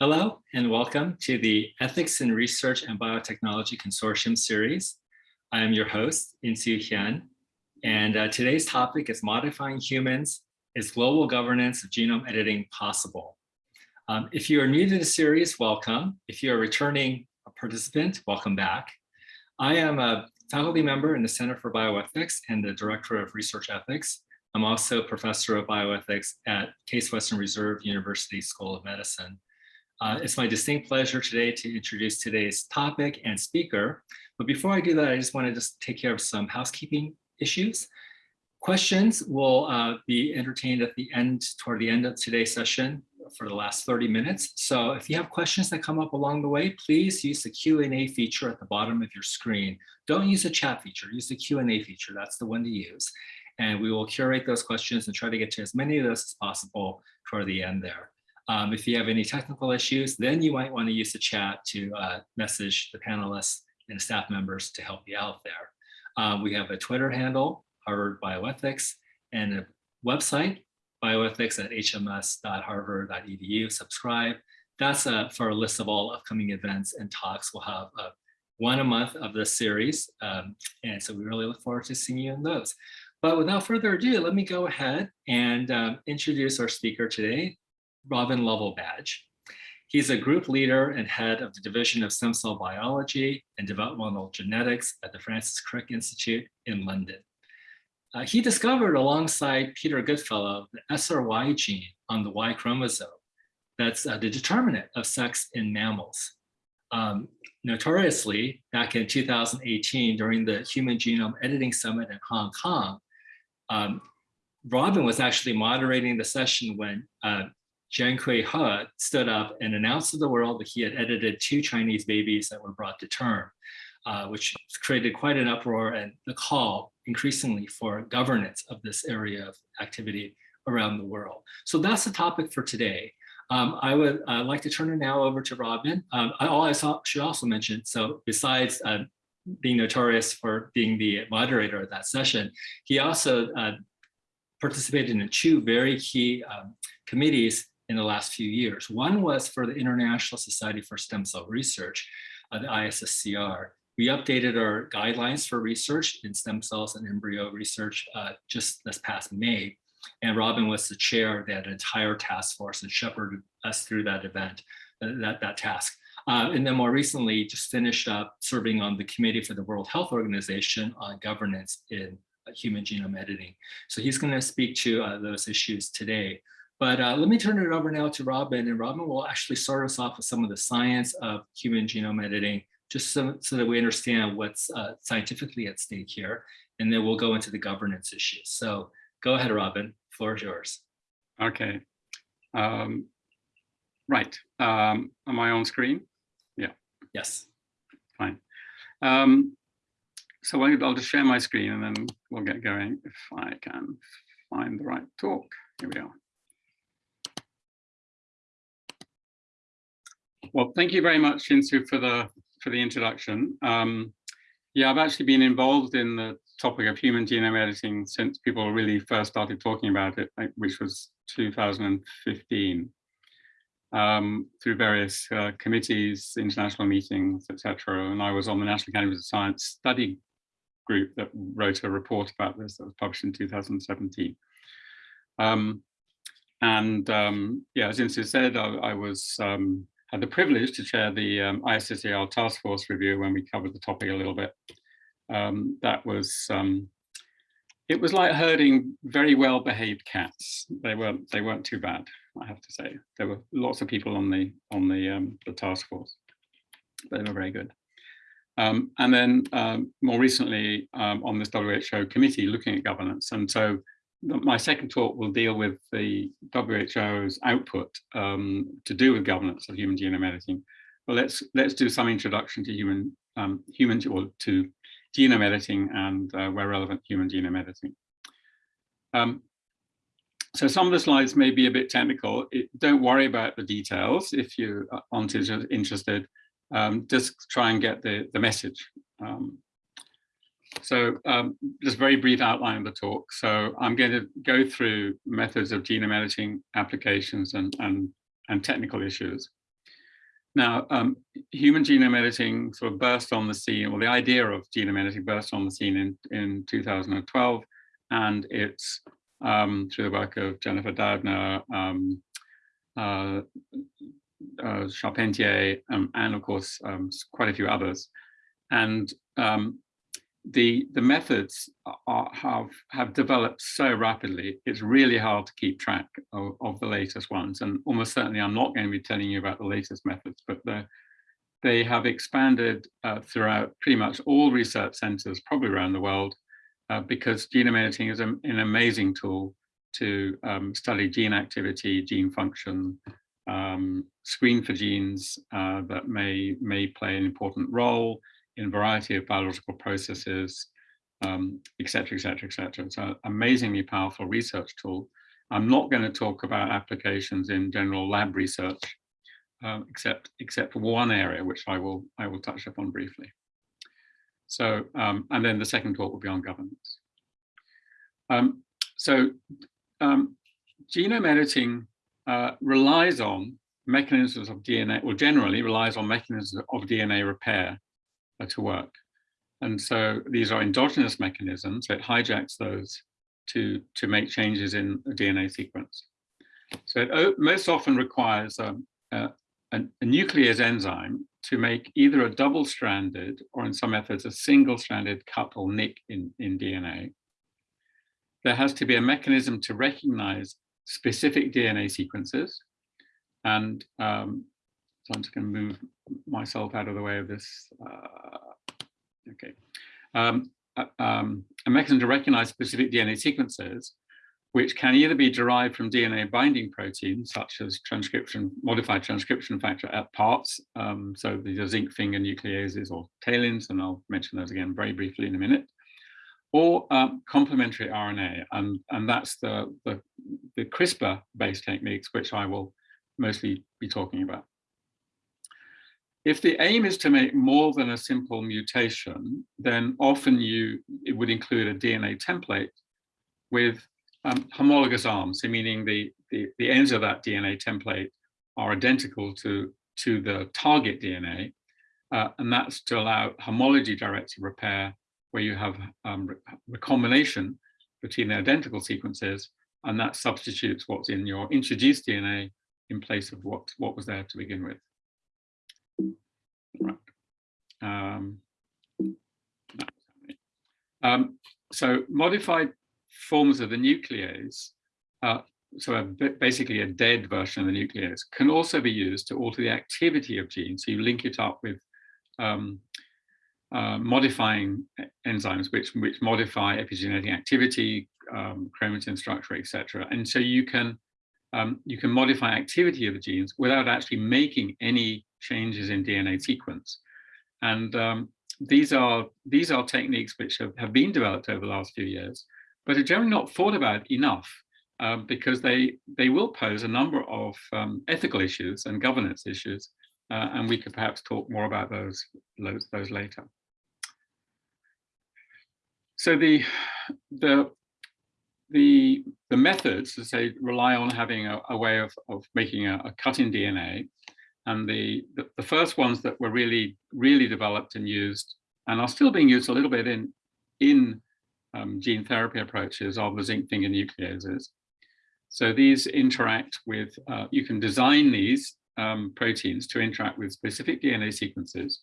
Hello and welcome to the Ethics in Research and Biotechnology Consortium series. I am your host, Insoo Hyun, and uh, today's topic is modifying humans. Is global governance of genome editing possible? Um, if you are new to the series, welcome. If you're a returning participant, welcome back. I am a faculty member in the Center for Bioethics and the Director of Research Ethics. I'm also a professor of bioethics at Case Western Reserve University School of Medicine. Uh, it's my distinct pleasure today to introduce today's topic and speaker. But before I do that, I just want to just take care of some housekeeping issues. Questions will uh, be entertained at the end, toward the end of today's session for the last 30 minutes. So if you have questions that come up along the way, please use the Q&A feature at the bottom of your screen. Don't use the chat feature, use the Q&A feature. That's the one to use. And we will curate those questions and try to get to as many of those as possible toward the end there. Um, if you have any technical issues, then you might want to use the chat to uh, message the panelists and staff members to help you out there. Um, we have a Twitter handle, Harvard Bioethics, and a website, bioethics at hms.harvard.edu. Subscribe. That's uh, for a list of all upcoming events and talks. We'll have uh, one a month of this series. Um, and so we really look forward to seeing you in those. But without further ado, let me go ahead and um, introduce our speaker today, Robin Lovell Badge. He's a group leader and head of the Division of Stem Cell Biology and Developmental Genetics at the Francis Crick Institute in London. Uh, he discovered alongside Peter Goodfellow the SRY gene on the Y chromosome that's uh, the determinant of sex in mammals. Um, notoriously, back in 2018, during the Human Genome Editing Summit in Hong Kong, um, Robin was actually moderating the session when uh, Jian Kui He stood up and announced to the world that he had edited two Chinese babies that were brought to term, uh, which created quite an uproar and the call increasingly for governance of this area of activity around the world. So that's the topic for today. Um, I would uh, like to turn it now over to Robin. Um, I, I saw, should also mention, so besides uh, being notorious for being the moderator of that session, he also uh, participated in two very key um, committees in the last few years. One was for the International Society for Stem Cell Research, uh, the ISSCR. We updated our guidelines for research in stem cells and embryo research uh, just this past May. And Robin was the chair of that entire task force and shepherded us through that event, uh, that, that task. Uh, and then more recently, just finished up serving on the Committee for the World Health Organization on governance in human genome editing. So he's going to speak to uh, those issues today. But uh, let me turn it over now to Robin, and Robin will actually start us off with some of the science of human genome editing, just so, so that we understand what's uh, scientifically at stake here, and then we'll go into the governance issues. So go ahead, Robin, floor is yours. Okay. Um, right, um, am I on screen? Yeah. Yes. Fine. Um, so I'll just share my screen and then we'll get going if I can find the right talk. Here we are. Well, thank you very much, Insoo, for the for the introduction. Um, yeah, I've actually been involved in the topic of human genome editing since people really first started talking about it, which was 2015, um, through various uh, committees, international meetings, etc. And I was on the National Academy of Science study group that wrote a report about this that was published in 2017. Um, and um, yeah, as Insoo said, I, I was um, had the privilege to chair the um, task force review when we covered the topic a little bit. Um, that was, um, it was like herding very well behaved cats. They weren't, they weren't too bad, I have to say. There were lots of people on the, on the, um, the task force. They were very good. Um, and then um, more recently on this WHO committee looking at governance. And so my second talk will deal with the WHO's output um, to do with governance of human genome editing. But let's let's do some introduction to human um, human or to genome editing and uh, where relevant human genome editing. Um, so some of the slides may be a bit technical. It, don't worry about the details if you aren't interested. Um, just try and get the the message. Um, so um, just very brief outline of the talk. So I'm going to go through methods of genome editing applications and, and, and technical issues. Now, um, human genome editing sort of burst on the scene, or the idea of genome editing burst on the scene in, in 2012, and it's um, through the work of Jennifer Doudna, um, uh, uh, Charpentier, um, and of course, um, quite a few others. And um, the the methods are, have have developed so rapidly it's really hard to keep track of, of, the latest ones. And almost certainly i'm not going to be telling you about the latest methods but they have expanded uh, throughout pretty much all research centers probably around the world uh, because genome editing is a, an amazing tool to um, study gene activity gene function um, screen for genes uh, that may may play an important role in a variety of biological processes, um, et cetera, et cetera, et cetera. It's an amazingly powerful research tool. I'm not going to talk about applications in general lab research, um, except except for one area, which I will I will touch upon briefly. So, um, and then the second talk will be on governance. Um, so, um, genome editing uh, relies on mechanisms of DNA, or generally relies on mechanisms of DNA repair uh, to work. And so these are endogenous mechanisms. It hijacks those to, to make changes in a DNA sequence. So it most often requires um, a, a, a nuclease enzyme to make either a double-stranded or in some methods a single-stranded cut or nick in, in DNA. There has to be a mechanism to recognize specific DNA sequences. And um, so I'm just going to move myself out of the way of this. Uh, okay. Um, uh, um, a mechanism to recognize specific DNA sequences, which can either be derived from DNA binding proteins, such as transcription, modified transcription factor at parts. Um, so these are zinc finger nucleases or TALENs, and I'll mention those again very briefly in a minute or um, complementary RNA, and, and that's the, the, the CRISPR-based techniques, which I will mostly be talking about. If the aim is to make more than a simple mutation, then often you it would include a DNA template with um, homologous arms, meaning the, the, the ends of that DNA template are identical to, to the target DNA, uh, and that's to allow homology-directed repair, where you have um, recombination between the identical sequences, and that substitutes what's in your introduced DNA in place of what, what was there to begin with. Right. Um, um, so modified forms of the nuclease, uh, so a basically a dead version of the nuclease, can also be used to alter the activity of genes. So you link it up with um, uh, modifying enzymes which which modify epigenetic activity, um, chromatin structure, etc. And so you can um, you can modify activity of the genes without actually making any changes in DNA sequence. And um, these are these are techniques which have, have been developed over the last few years, but are generally not thought about enough um, because they they will pose a number of um, ethical issues and governance issues, uh, and we could perhaps talk more about those those, those later. So the the the the methods, as say, rely on having a, a way of, of making a, a, cut in DNA. And the, the, the first ones that were really, really developed and used, and are still being used a little bit in, in um, gene therapy approaches are the zinc finger nucleases. So these interact with, uh, you can design these um, proteins to interact with specific DNA sequences.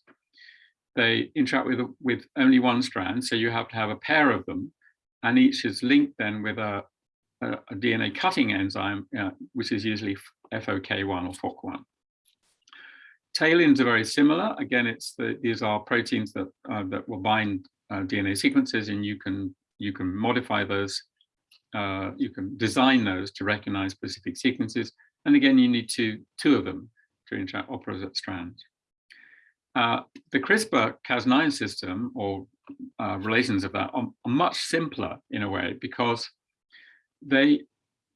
They interact with, with only one strand, so you have to have a pair of them, and each is linked then with a, a, DNA cutting enzyme, uh, which is usually FOK1 or FOC1. TALENs are very similar. Again, it's the, these are proteins that uh, that will bind uh, DNA sequences, and you can you can modify those. Uh, you can design those to recognize specific sequences. And again, you need two two of them to interact opposite strands. Uh, the CRISPR-Cas9 system, or uh, relations of that, are, are, much simpler in a way because they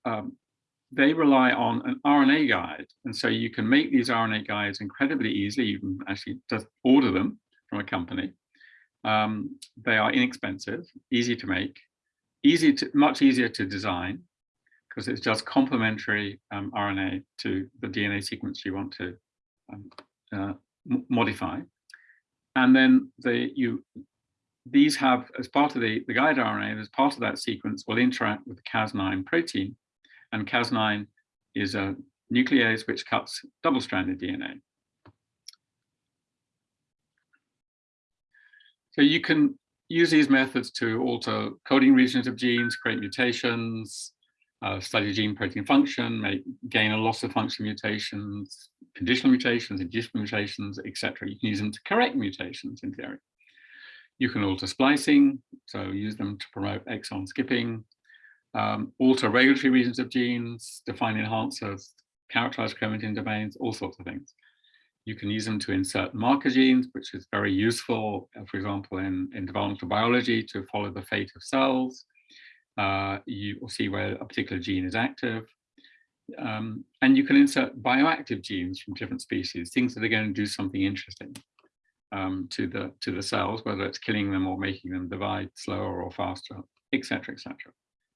um, they rely on an RNA guide. And so you can make these RNA guides incredibly easily. You can actually just order them from a company. Um, they are inexpensive, easy to make, easy to, much easier to design because it's just complementary um, RNA to the DNA sequence you want to um, uh, modify. And then the, you, these have, as part of the, the guide RNA, as part of that sequence, will interact with the Cas9 protein. And Cas9 is a nuclease which cuts double-stranded DNA. So you can use these methods to alter coding regions of genes, create mutations, uh, study gene protein function, make gain and loss of function mutations, conditional mutations, inducible mutations, etc. You can use them to correct mutations in theory. You can alter splicing, so use them to promote exon skipping, um, alter regulatory regions of genes, define enhancers, characterize chromatin domains, all sorts of things. You can use them to insert marker genes, which is very useful, uh, for example, in, in developmental biology to follow the fate of cells. Uh, you will see where a particular gene is active. Um, and you can insert bioactive genes from different species, things that are going to do something interesting um, to the to the cells, whether it's killing them or making them divide slower or faster, etc., etc.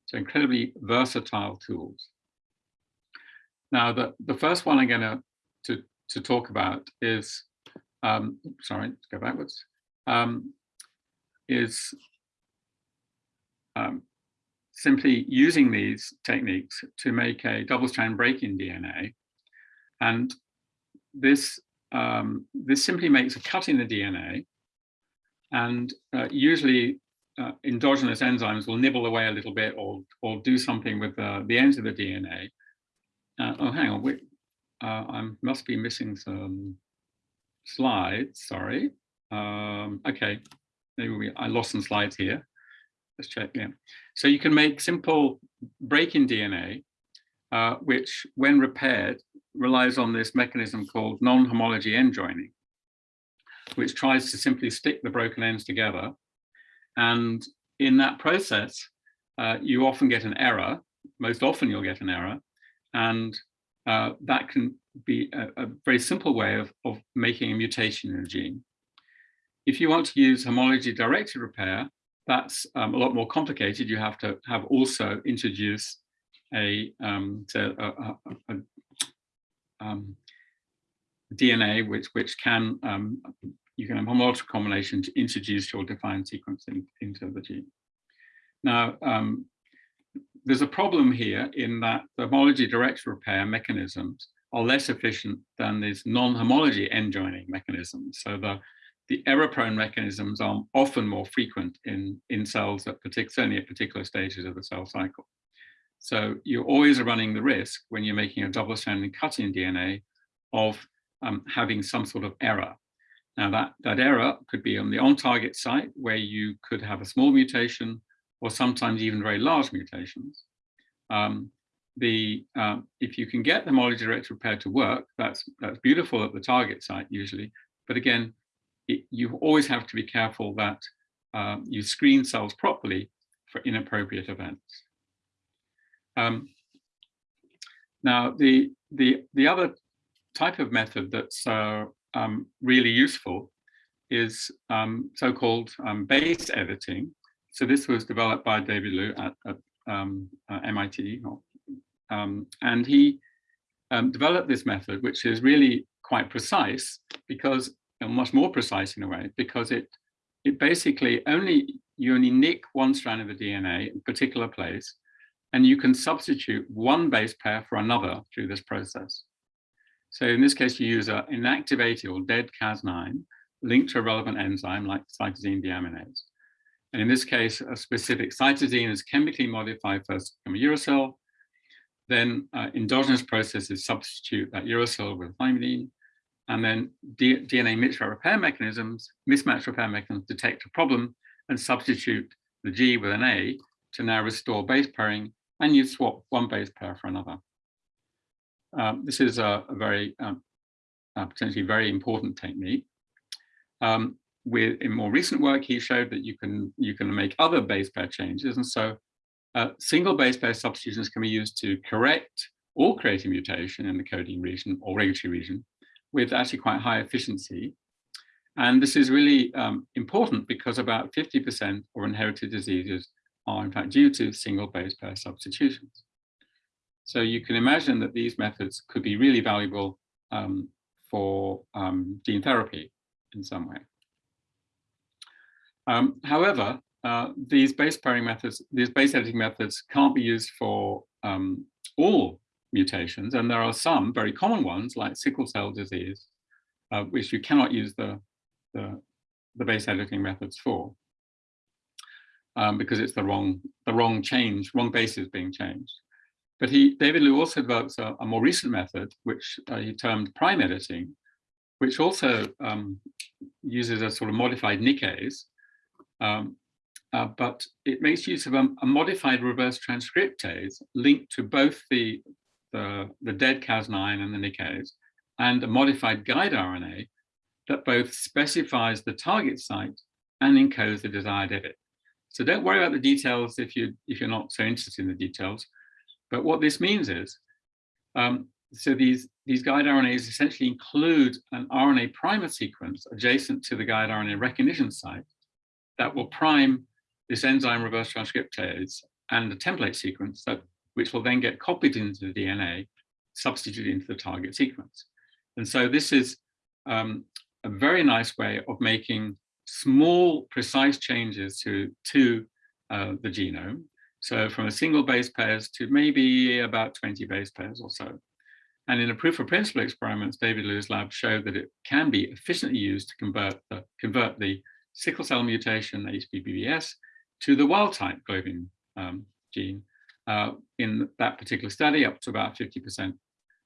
So incredibly versatile tools. Now, the, the first one I'm going to, to to talk about is, um, sorry, go backwards, um, is um, simply using these techniques to make a double-strand break in DNA. And this, um, this simply makes a cut in the DNA. And uh, usually uh, endogenous enzymes will nibble away a little bit or, or do something with uh, the ends of the DNA. Uh, oh, hang on, wait, uh, I must be missing some slides, sorry. Um, okay, maybe we, I lost some slides here. Let's check, yeah. So you can make simple break-in DNA, uh, which when repaired, relies on this mechanism called non-homology end joining, which tries to simply stick the broken ends together. And in that process, uh, you often get an error. Most often you'll get an error. And uh, that can be a, a, very simple way of, of making a mutation in a gene. If you want to use homology directed repair, that's um, a lot more complicated. You have to have also introduced a, um, a, a, a um, DNA which which can um, you can have homological combination to introduce your defined sequence in, into the gene. Now, um, there's a problem here in that the homology direct repair mechanisms are less efficient than these non-homology end joining mechanisms. So the, the error-prone mechanisms are often more frequent in, in cells, at partic certainly at particular stages of the cell cycle. So you're always running the risk when you're making a double-stranded cut in DNA of um, having some sort of error. Now that, that error could be on the on-target site where you could have a small mutation or sometimes even very large mutations. Um, the um, if you can get the direct repair to work, that's that's beautiful at the target site usually. But again, it, you always have to be careful that uh, you screen cells properly for inappropriate events. Um, now, the the the other type of method that's uh, um, really useful is um, so-called um, base editing, so this was developed by David Liu at, at um, uh, MIT, um, and he um, developed this method, which is really quite precise because, much more precise in a way, because it it basically only you only nick one strand of the DNA in a particular place, and you can substitute one base pair for another through this process. So in this case, you use an inactivated or dead Cas9 linked to a relevant enzyme like cytosine deaminase. And in this case, a specific cytosine is chemically modified first from a uracil. Then uh, endogenous processes substitute that uracil with thymidine. And then D DNA mismatch repair mechanisms, mismatch repair mechanisms detect a problem and substitute the G with an A to now restore base pairing and you swap one base pair for another. Um, this is a, a very um, a potentially very important technique. Um, with in more recent work, he showed that you can you can make other base pair changes. And so uh, single base pair substitutions can be used to correct or create a mutation in the coding region or regulatory region with actually quite high efficiency. And this is really um, important because about 50% of inherited diseases are in fact due to single base pair substitutions. So you can imagine that these methods could be really valuable um, for um, gene therapy in some way. Um, however, uh, these base pairing methods, these base editing methods can't be used for um, all mutations, and there are some very common ones like sickle cell disease, uh, which you cannot use the, the, the base editing methods for um, because it's the wrong the wrong change, wrong bases being changed. But he, David Liu also develops a, a more recent method, which uh, he termed prime editing, which also um, uses a sort of modified nickase, um, uh, but it makes use of a, a, modified reverse transcriptase linked to both the, the, the dead Cas9 and the nickase, and a modified guide RNA that both specifies the target site and encodes the desired edit. So don't worry about the details if you if you're not so interested in the details. But what this means is, um, so these these guide RNAs essentially include an RNA primer sequence adjacent to the guide RNA recognition site that will prime this enzyme reverse transcriptase and the template sequence that which will then get copied into the DNA, substituted into the target sequence. And so this is um, a very nice way of making small, precise changes to, to uh, the genome. So from a single base pairs to maybe about 20 base pairs or so. And in a proof of principle experiments, David Liu's lab showed that it can be efficiently used to convert the, convert the sickle cell mutation HBBBS to the wild type globin um, gene uh, in that particular study up to about 50%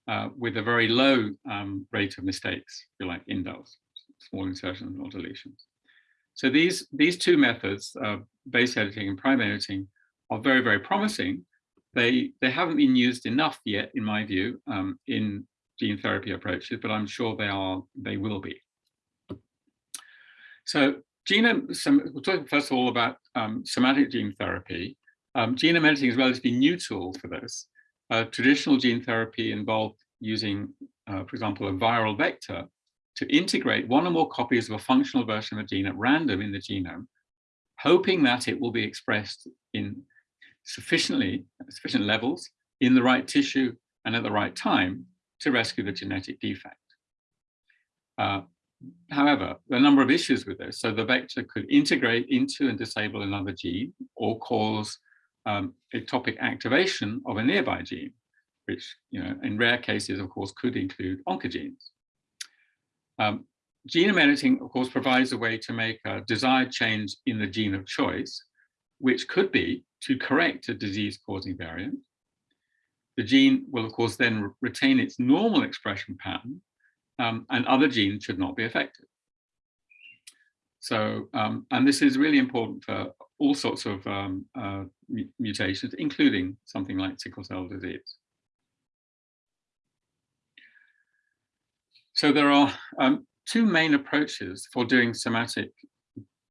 uh, with a very low um, rate of mistakes, if you like, indels, small insertions or deletions. So these, these two methods, uh, base editing and prime editing, are very, very promising. They, they haven't been used enough yet, in my view, um, in gene therapy approaches, but I'm sure they are, they will be. So genome, some, we'll talk first of all about um, somatic gene therapy. Um, genome editing is a relatively new tool for this. Uh, traditional gene therapy involved using, uh, for example, a viral vector to integrate one or more copies of a functional version of a gene at random in the genome, hoping that it will be expressed in sufficiently sufficient levels in the right tissue and at the right time to rescue the genetic defect. Uh, however, there are a number of issues with this. So the vector could integrate into and disable another gene or cause um, ectopic activation of a nearby gene, which you know, in rare cases, of course, could include oncogenes. Um, genome editing, of course, provides a way to make a desired change in the gene of choice, which could be to correct a disease-causing variant. The gene will, of course, then retain its normal expression pattern, um, and other genes should not be affected. So, um, and this is really important for all sorts of um, uh, mutations, including something like sickle cell disease. So there are um, two main approaches for doing somatic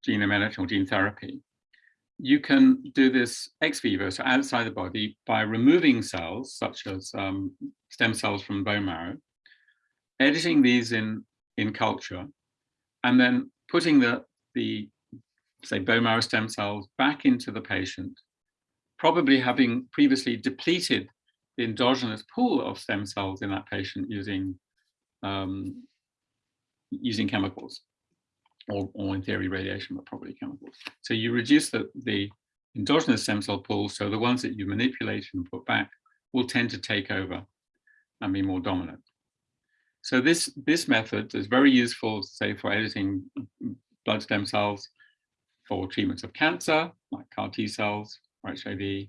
genome editing or gene therapy. You can do this ex vivo, so outside the body, by removing cells such as um, stem cells from bone marrow, editing these in, in culture, and then putting the, the, say, bone marrow stem cells back into the patient, probably having previously depleted the endogenous pool of stem cells in that patient using um, using chemicals or, or in theory radiation, but probably chemicals. So you reduce the, the endogenous stem cell pool, so the ones that you manipulate and put back will tend to take over and be more dominant. So this, this method is very useful, say, for editing blood stem cells for treatments of cancer, like CAR T cells or HIV,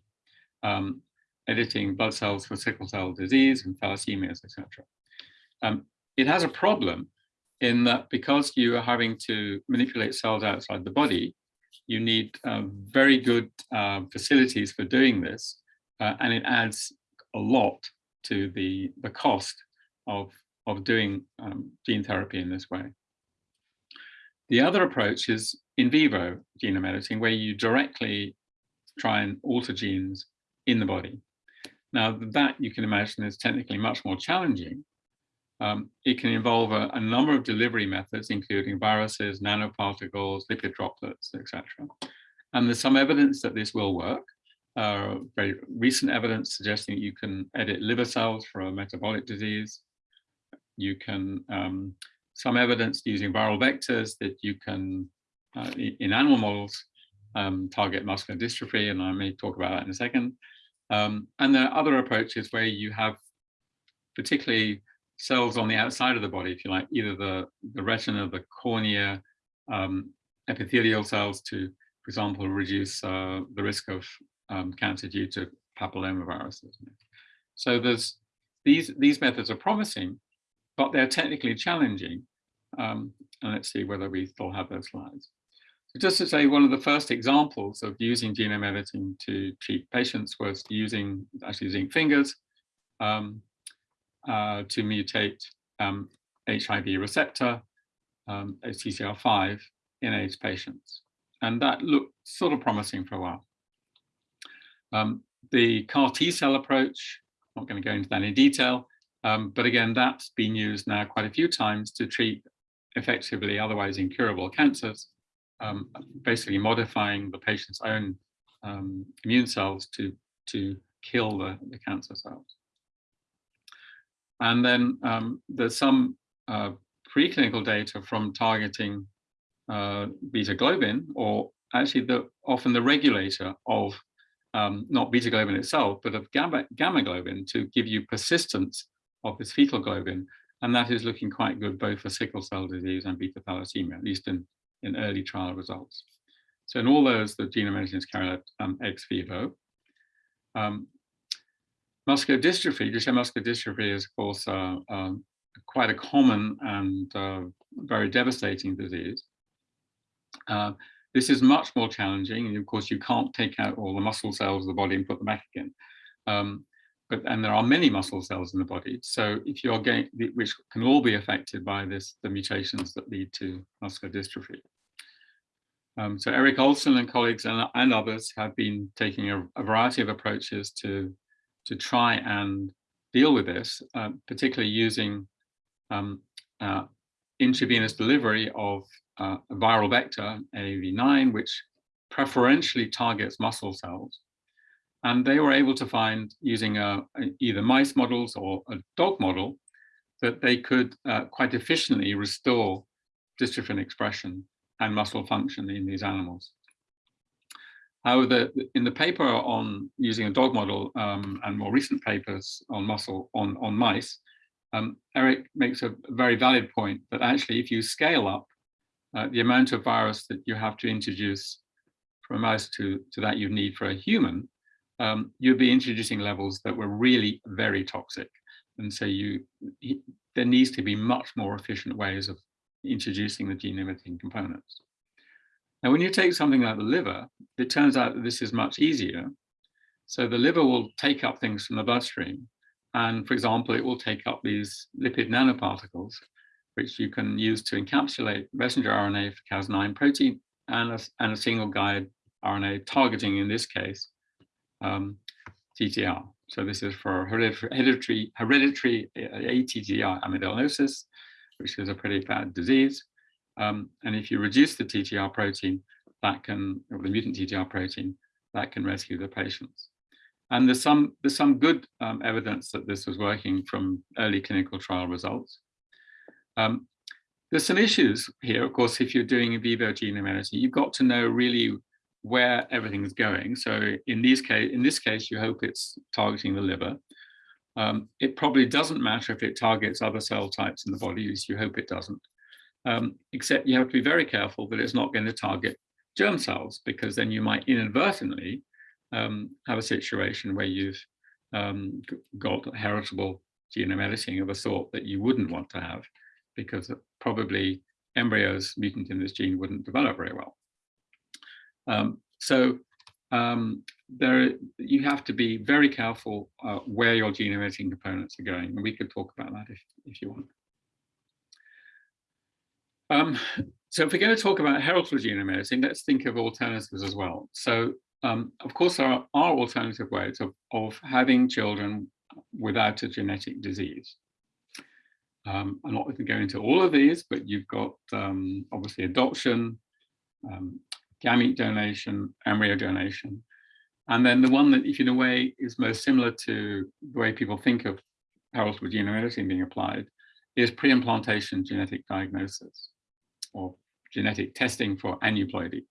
um, editing blood cells for sickle cell disease and thalassemias, etc. Um, it has a problem in that because you are having to manipulate cells outside the body, you need uh, very good uh, facilities for doing this, uh, and it adds a lot to the, the cost of, of doing um, gene therapy in this way. The other approach is in vivo genome editing, where you directly try and alter genes in the body. Now that you can imagine is technically much more challenging, um, it can involve a, a, number of delivery methods, including viruses, nanoparticles, lipid droplets, etc. And there's some evidence that this will work. Uh, very recent evidence suggesting you can edit liver cells for a metabolic disease. you can, um, some evidence using viral vectors that you can, uh, in animal models, um, target muscular dystrophy, and I may talk about that in a second. Um, and there are other approaches where you have particularly cells on the outside of the body, if you like, either the, the retina, the cornea, um, epithelial cells to, for example, reduce uh, the risk of um, cancer due to papillomaviruses. So there's these these methods are promising, but they're technically challenging. Um, and let's see whether we still have those slides. So just to say, one of the first examples of using genome editing to treat patients was using actually using fingers um, uh, to mutate um, HIV receptor, um, CCR5 in AIDS patients. And that looked sort of promising for a while. Um, the CAR T cell approach, not going to go into that in detail, um, but again, that's been used now quite a few times to treat effectively otherwise incurable cancers, um, basically modifying the patient's own um, immune cells to, to kill the, the cancer cells. And then um, there's some uh, preclinical data from targeting uh, beta globin, or actually the often the regulator of um, not beta globin itself, but of gamma, gamma globin to give you persistence of this fetal globin. And that is looking quite good both for sickle cell disease and beta thalassemia, at least in, in early trial results. So in all those, the genome editing is carried out um, ex vivo. Um, muscular dystrophy, Duchenne muscular dystrophy is of course uh, um, quite a common and uh, very devastating disease. Uh, this is much more challenging, and of course you can't take out all the muscle cells of the body and put them back again. Um, but and there are many muscle cells in the body, so if you're getting, which can all be affected by this, the mutations that lead to muscular dystrophy. Um, so Eric Olson and colleagues and, and others have been taking a, a, variety of approaches to to try and deal with this, uh, particularly using um, uh, intravenous delivery of uh, a viral vector, AAV9, which preferentially targets muscle cells. And they were able to find, using a, a, either mice models or a dog model, that they could uh, quite efficiently restore dystrophin expression and muscle function in these animals. However, in the paper on using a dog model um, and more recent papers on muscle on, on mice, um, Erik makes a very valid point that actually if you scale up uh, the amount of virus that you have to introduce from a mouse to, to that you need for a human, um, you'd be introducing levels that were really very toxic. And so you, there needs to be much more efficient ways of introducing the gene editing components. Now, when you take something like the liver, it turns out that this is much easier. So the liver will take up things from the bloodstream. And for example, it will take up these lipid nanoparticles which you can use to encapsulate messenger RNA for Cas9 protein and a, and a single guide RNA targeting, in this case, um, TTR. So this is for hereditary, hereditary ATTR amyloidosis, which is a pretty bad disease. Um, and if you reduce the TTR protein, that can, or the mutant TTR protein, that can rescue the patients. And there's some, there's some good um, evidence that this was working from early clinical trial results. Um, there's some issues here, of course, if you're doing in vivo genome editing, you've got to know really where everything is going. So in, these case, in this case, you hope it's targeting the liver. Um, it probably doesn't matter if it targets other cell types in the body, you hope it doesn't. Um, except you have to be very careful that it's not going to target germ cells, because then you might inadvertently um, have a situation where you've um, got heritable genome editing of a sort that you wouldn't want to have because probably embryos mutant in this gene wouldn't develop very well. Um, so um, there, you have to be very careful uh, where your gene editing components are going, and we could talk about that if, if you want. Um, so if we're going to talk about heritable genome editing, let's think of alternatives as well. So um, of course, there are, alternative ways of, of having children without a genetic disease. Um, I'm not going to go into all of these, but you've got um, obviously adoption, um, gamete donation, embryo donation. And then the one that, if in a way, is most similar to the way people think of heritable genome editing being applied is pre-implantation genetic diagnosis or genetic testing for aneuploidy.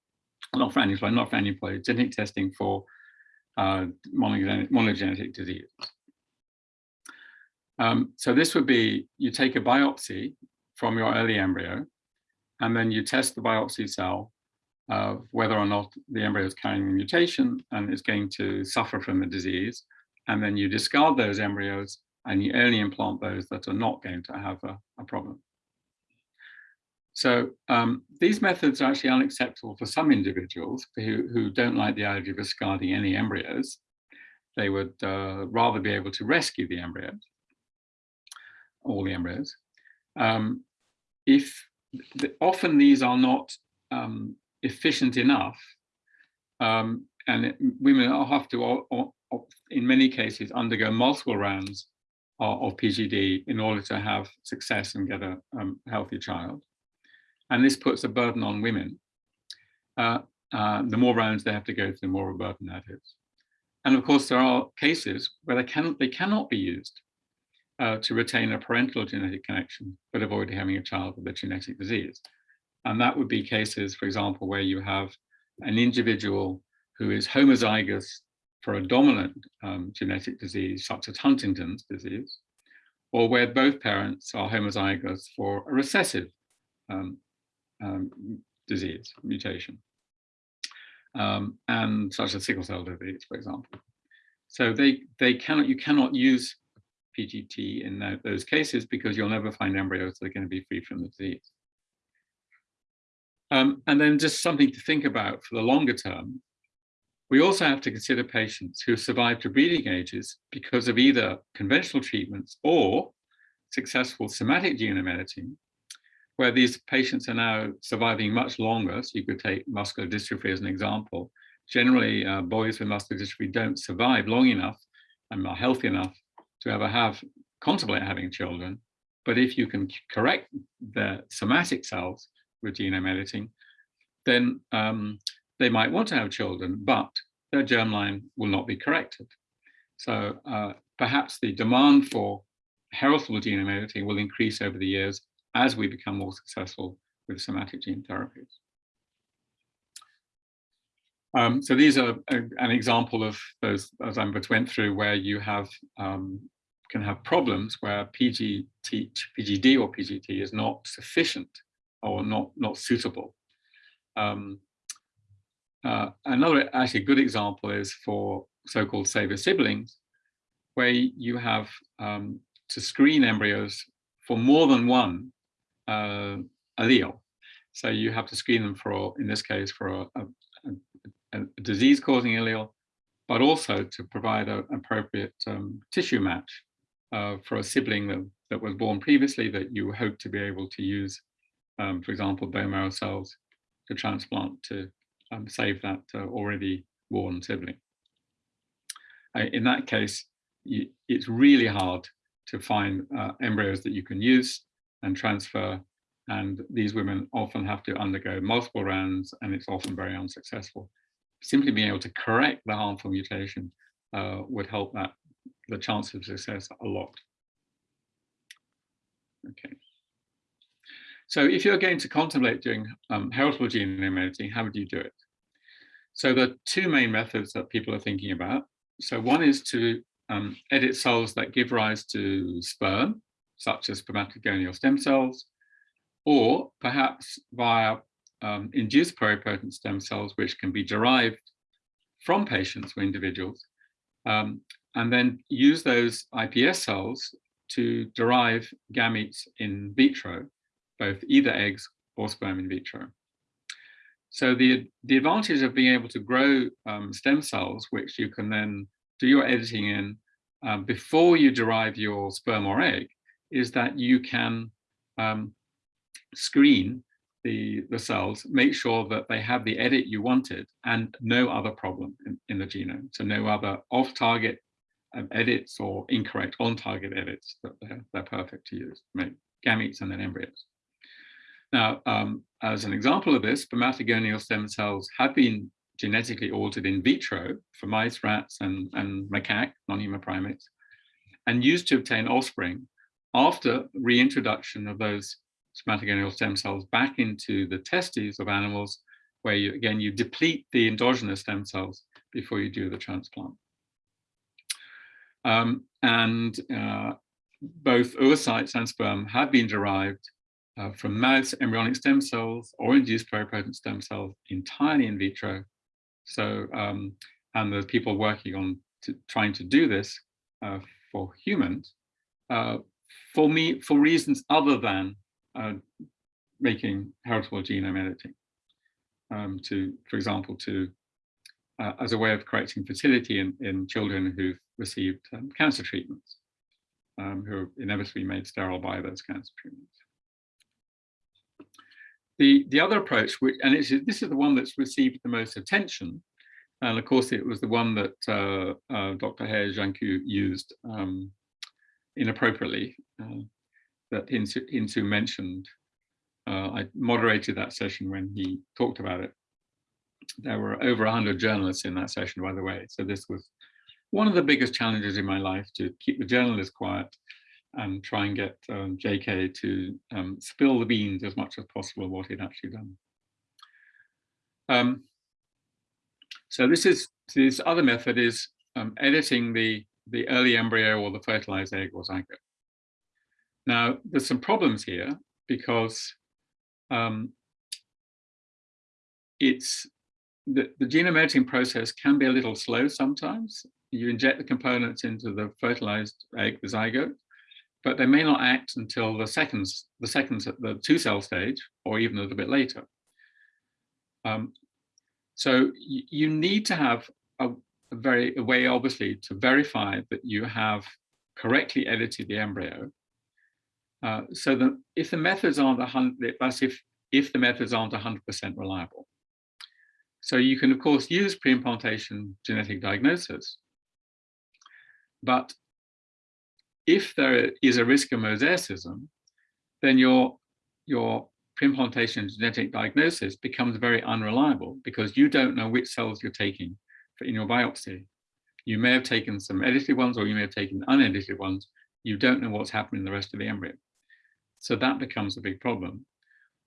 Not for aneuploidy, not for aneuploidy, genetic testing for uh, monogenic, monogenetic disease. Um, so this would be, you take a biopsy from your early embryo, and then you test the biopsy cell uh, whether or not the embryo is carrying the mutation and is going to suffer from the disease. And then you discard those embryos and you only implant those that are not going to have a, a problem. So um, these methods are actually unacceptable for some individuals who, who don't like the idea of discarding any embryos. They would uh, rather be able to rescue the embryos, all the embryos. Um, if the, often these are not um, efficient enough, um, and it, women have to, or, or, in many cases, undergo multiple rounds of, of, PGD in order to have success and get a um, healthy child. And this puts a burden on women. Uh, uh, the more rounds they have to go through, the more of a burden that is. And of course, there are cases where they, can, they cannot be used uh, to retain a parental genetic connection, but avoid having a child with a genetic disease. And that would be cases, for example, where you have an individual who is homozygous for a dominant um, genetic disease, such as Huntington's disease, or where both parents are homozygous for a recessive um, um, disease, mutation, um, and such as sickle cell disease, for example. So they, they cannot, you cannot use PGT in that, those cases because you'll never find embryos that are going to be free from the disease. Um, and then just something to think about for the longer term. We also have to consider patients who survive to breeding ages because of either conventional treatments or successful somatic genome editing, where these patients are now surviving much longer. So you could take muscular dystrophy as an example. Generally, uh, boys with muscular dystrophy don't survive long enough and are healthy enough to ever have contemplate having children. But if you can correct the somatic cells with genome editing, then um, they might want to have children, but their germline will not be corrected. So uh, perhaps the demand for heritable genome editing will increase over the years as we become more successful with somatic gene therapies. Um, so these are a, an example of those, as just went through, where you have um, can have problems where PGT, PGD or PGT is not sufficient or not, not suitable. Um, uh, another actually good example is for so-called saver siblings, where you have um, to screen embryos for more than one uh, allele. So you have to screen them for, in this case, for a, a, a disease-causing allele, but also to provide an appropriate um, tissue match uh, for a sibling that, that was born previously that you hope to be able to use, um, for example, bone marrow cells to transplant to um, save that uh, already born sibling. Uh, in that case, it's really hard to find uh, embryos that you can use and transfer. And these women often have to undergo multiple rounds and it's often very unsuccessful. Simply being able to correct the harmful mutation uh, would help that the chance of success a lot. Okay. So if you're going to contemplate doing um, heritable genome editing, how would you do it? So the two main methods that people are thinking about. So one is to um, edit cells that give rise to sperm, such as spermatogonial stem cells, or perhaps via um, induced pluripotent stem cells, which can be derived from patients or individuals, um, and then use those iPS cells to derive gametes in vitro, both either eggs or sperm in vitro. So the, the advantage of being able to grow um, stem cells, which you can then do your editing in um, before you derive your sperm or egg, is that you can um, screen the, the cells, make sure that they have the edit you wanted and no other problem in, in the genome. So no other off-target um, edits or incorrect on-target edits that they're, they're perfect to use, make gametes and then embryos. Now, um, as an example of this, spermatogonial stem cells have been genetically altered in vitro for mice, rats, and, and macaque, non-human primates, and used to obtain offspring after reintroduction of those somatic somatogeneal stem cells back into the testes of animals, where you again you deplete the endogenous stem cells before you do the transplant. Um, and uh, both oocytes and sperm have been derived uh, from mouse embryonic stem cells or induced pluripotent stem cells entirely in vitro. So, um, and there's people working on to, trying to do this uh, for humans uh, for me for reasons other than uh, making heritable genome editing. Um, to, for example, to uh, as a way of correcting fertility in, in children who've received um, cancer treatments, um, who are inevitably made sterile by those cancer treatments. The, the other approach, which, and it's, this is the one that's received the most attention, and of course it was the one that uh, uh, Dr. He Jiankui used um, inappropriately, uh, that Insu, Insoo mentioned. Uh, I moderated that session when he talked about it. There were over 100 journalists in that session, by the way, so this was one of the biggest challenges in my life to keep the journalists quiet and try and get um, JK to um, spill the beans as much as possible what he'd actually done. Um, so this is this other method is um, editing the the early embryo or the fertilized egg or zygote. Now there's some problems here because um, it's the, the genome editing process can be a little slow sometimes. You inject the components into the fertilized egg, the zygote, but they may not act until the seconds, the seconds at the two cell stage, or even a little bit later. Um, so you need to have a, a very a way, obviously, to verify that you have correctly edited the embryo. Uh, so that if the methods aren't a hundred, that's if if the methods aren't 100% reliable. So you can, of course, use pre-implantation genetic diagnosis, but if there is a risk of mosaicism, then your, your pre-implantation genetic diagnosis becomes very unreliable because you don't know which cells you're taking in your biopsy. You may have taken some edited ones or you may have taken unedited ones. You don't know what's happening in the rest of the embryo. So that becomes a big problem.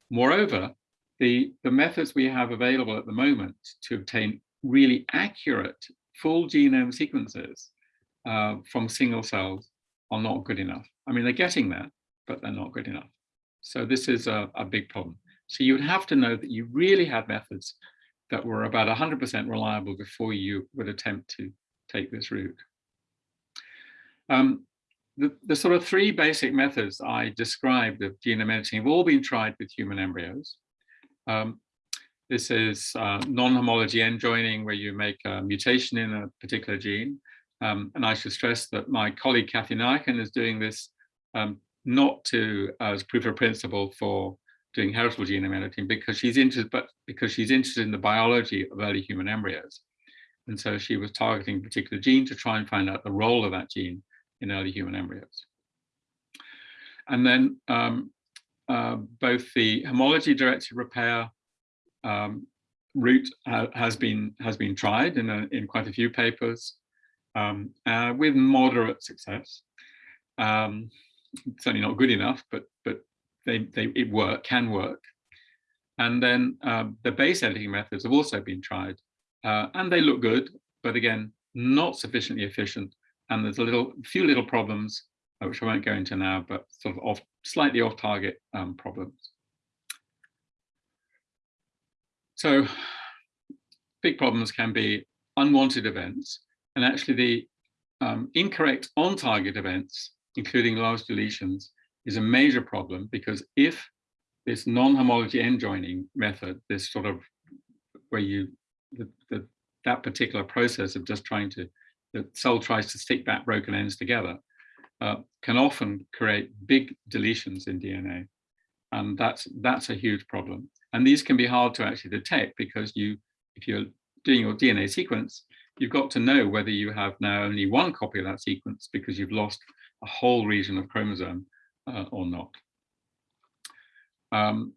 Moreover, the, the methods we have available at the moment to obtain really accurate full genome sequences uh, from single cells are not good enough. I mean, they're getting there, but they're not good enough. So this is a, a big problem. So you would have to know that you really have methods that were about 100% reliable before you would attempt to take this route. Um, the, the sort of three basic methods I described of genome editing have all been tried with human embryos. Um, this is uh, non-homology end joining, where you make a mutation in a particular gene. Um, and I should stress that my colleague Kathy Naikin is doing this um, not to as proof of principle for doing heritable genome editing because she's interested, but because she's interested in the biology of early human embryos. And so she was targeting a particular gene to try and find out the role of that gene in early human embryos. And then um, uh, both the homology directed repair um, route ha has been has been tried in a, in quite a few papers um, uh, with moderate success. Um, certainly not good enough, but but they they it work can work. And then uh, the base editing methods have also been tried, uh, and they look good, but again not sufficiently efficient. And there's a little few little problems uh, which I won't go into now, but sort of off, slightly off target um, problems. So big problems can be unwanted events, and actually the um, incorrect on-target events, including large deletions, is a major problem because if this non-homology end joining method, this sort of where you the, the, that particular process of just trying to the cell tries to stick back broken ends together uh, can often create big deletions in DNA. And that's, that's a huge problem. And these can be hard to actually detect because you, if you're doing your DNA sequence, you've got to know whether you have now only one copy of that sequence because you've lost a whole region of chromosome uh, or not. Um,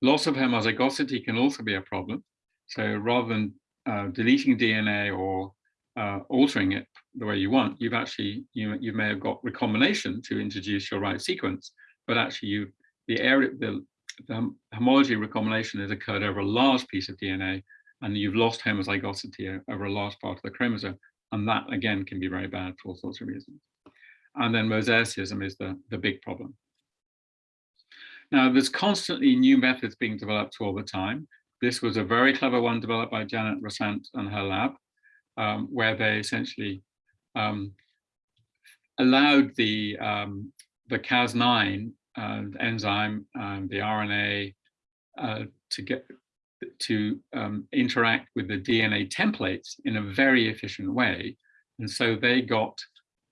loss of homozygosity can also be a problem. So rather than uh, deleting DNA or uh, altering it the way you want, you've actually, you, you may have got recombination to introduce your right sequence, but actually you, the area, the, the homology recombination has occurred over a large piece of DNA and you've lost homozygosity over a large part of the chromosome. And that again can be very bad for all sorts of reasons. And then mosaicism is the, the big problem. Now, there's constantly new methods being developed all the time. This was a very clever one developed by Janet Rosant and her lab, um, where they essentially um, allowed the, um, the Cas9 uh, enzyme and the RNA uh, to get to um, interact with the DNA templates in a very efficient way. And so they got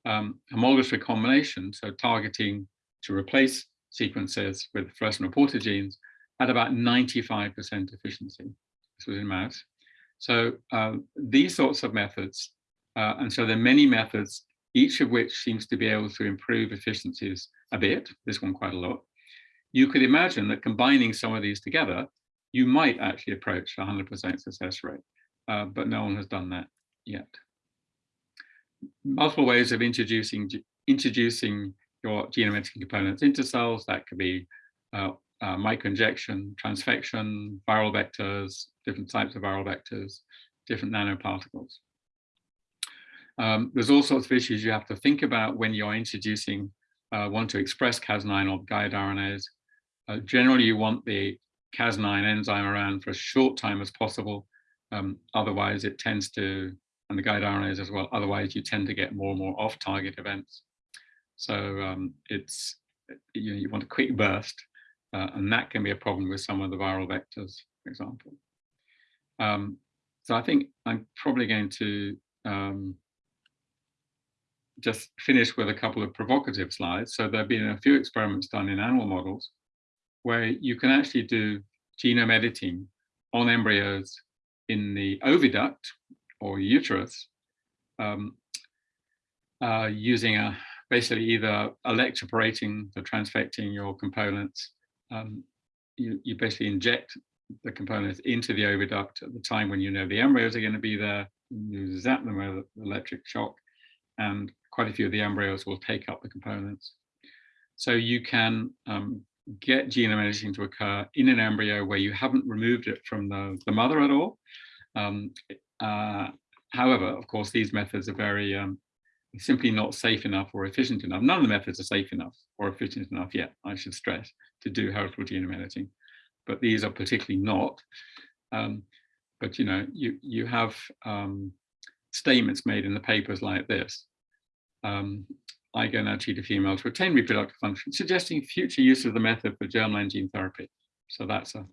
um, homologous recombination, so targeting to replace sequences with fluorescent reporter genes at about 95% efficiency. This was in mouse. So uh, these sorts of methods, uh, and so there are many methods, each of which seems to be able to improve efficiencies a bit, this one quite a lot. You could imagine that combining some of these together, you might actually approach 100% success rate, uh, but no one has done that yet. Multiple ways of introducing introducing your genome editing components into cells. That could be uh, uh, microinjection, transfection, viral vectors, different types of viral vectors, different nanoparticles. Um, there's all sorts of issues you have to think about when you're introducing, uh, want to express Cas9 or guide RNAs. Uh, generally, you want the Cas9 enzyme around for as short time as possible. Um, otherwise, it tends to, and the guide RNAs as well, otherwise you tend to get more and more off-target events. So um, it's, you, you want a quick burst, uh, and that can be a problem with some of the viral vectors, for example. Um, so I think I'm probably going to um, just finish with a couple of provocative slides. So there have been a few experiments done in animal models where you can actually do genome editing on embryos in the oviduct or uterus um, uh, using a basically either electroporating the transfecting your components. Um, you, you basically inject the components into the oviduct at the time when you know the embryos are going to be there. You zap them with electric shock, and quite a few of the embryos will take up the components. So you can um, get genome editing to occur in an embryo where you haven't removed it from the, the mother at all. Um, uh, however, of course, these methods are very um, simply not safe enough or efficient enough. None of the methods are safe enough or efficient enough yet, I should stress, to do heritable genome editing. But these are particularly not. Um, but you know, you you have um, statements made in the papers like this. Um, I go now treat a female to retain reproductive function, suggesting future use of the method for germline gene therapy. So that's a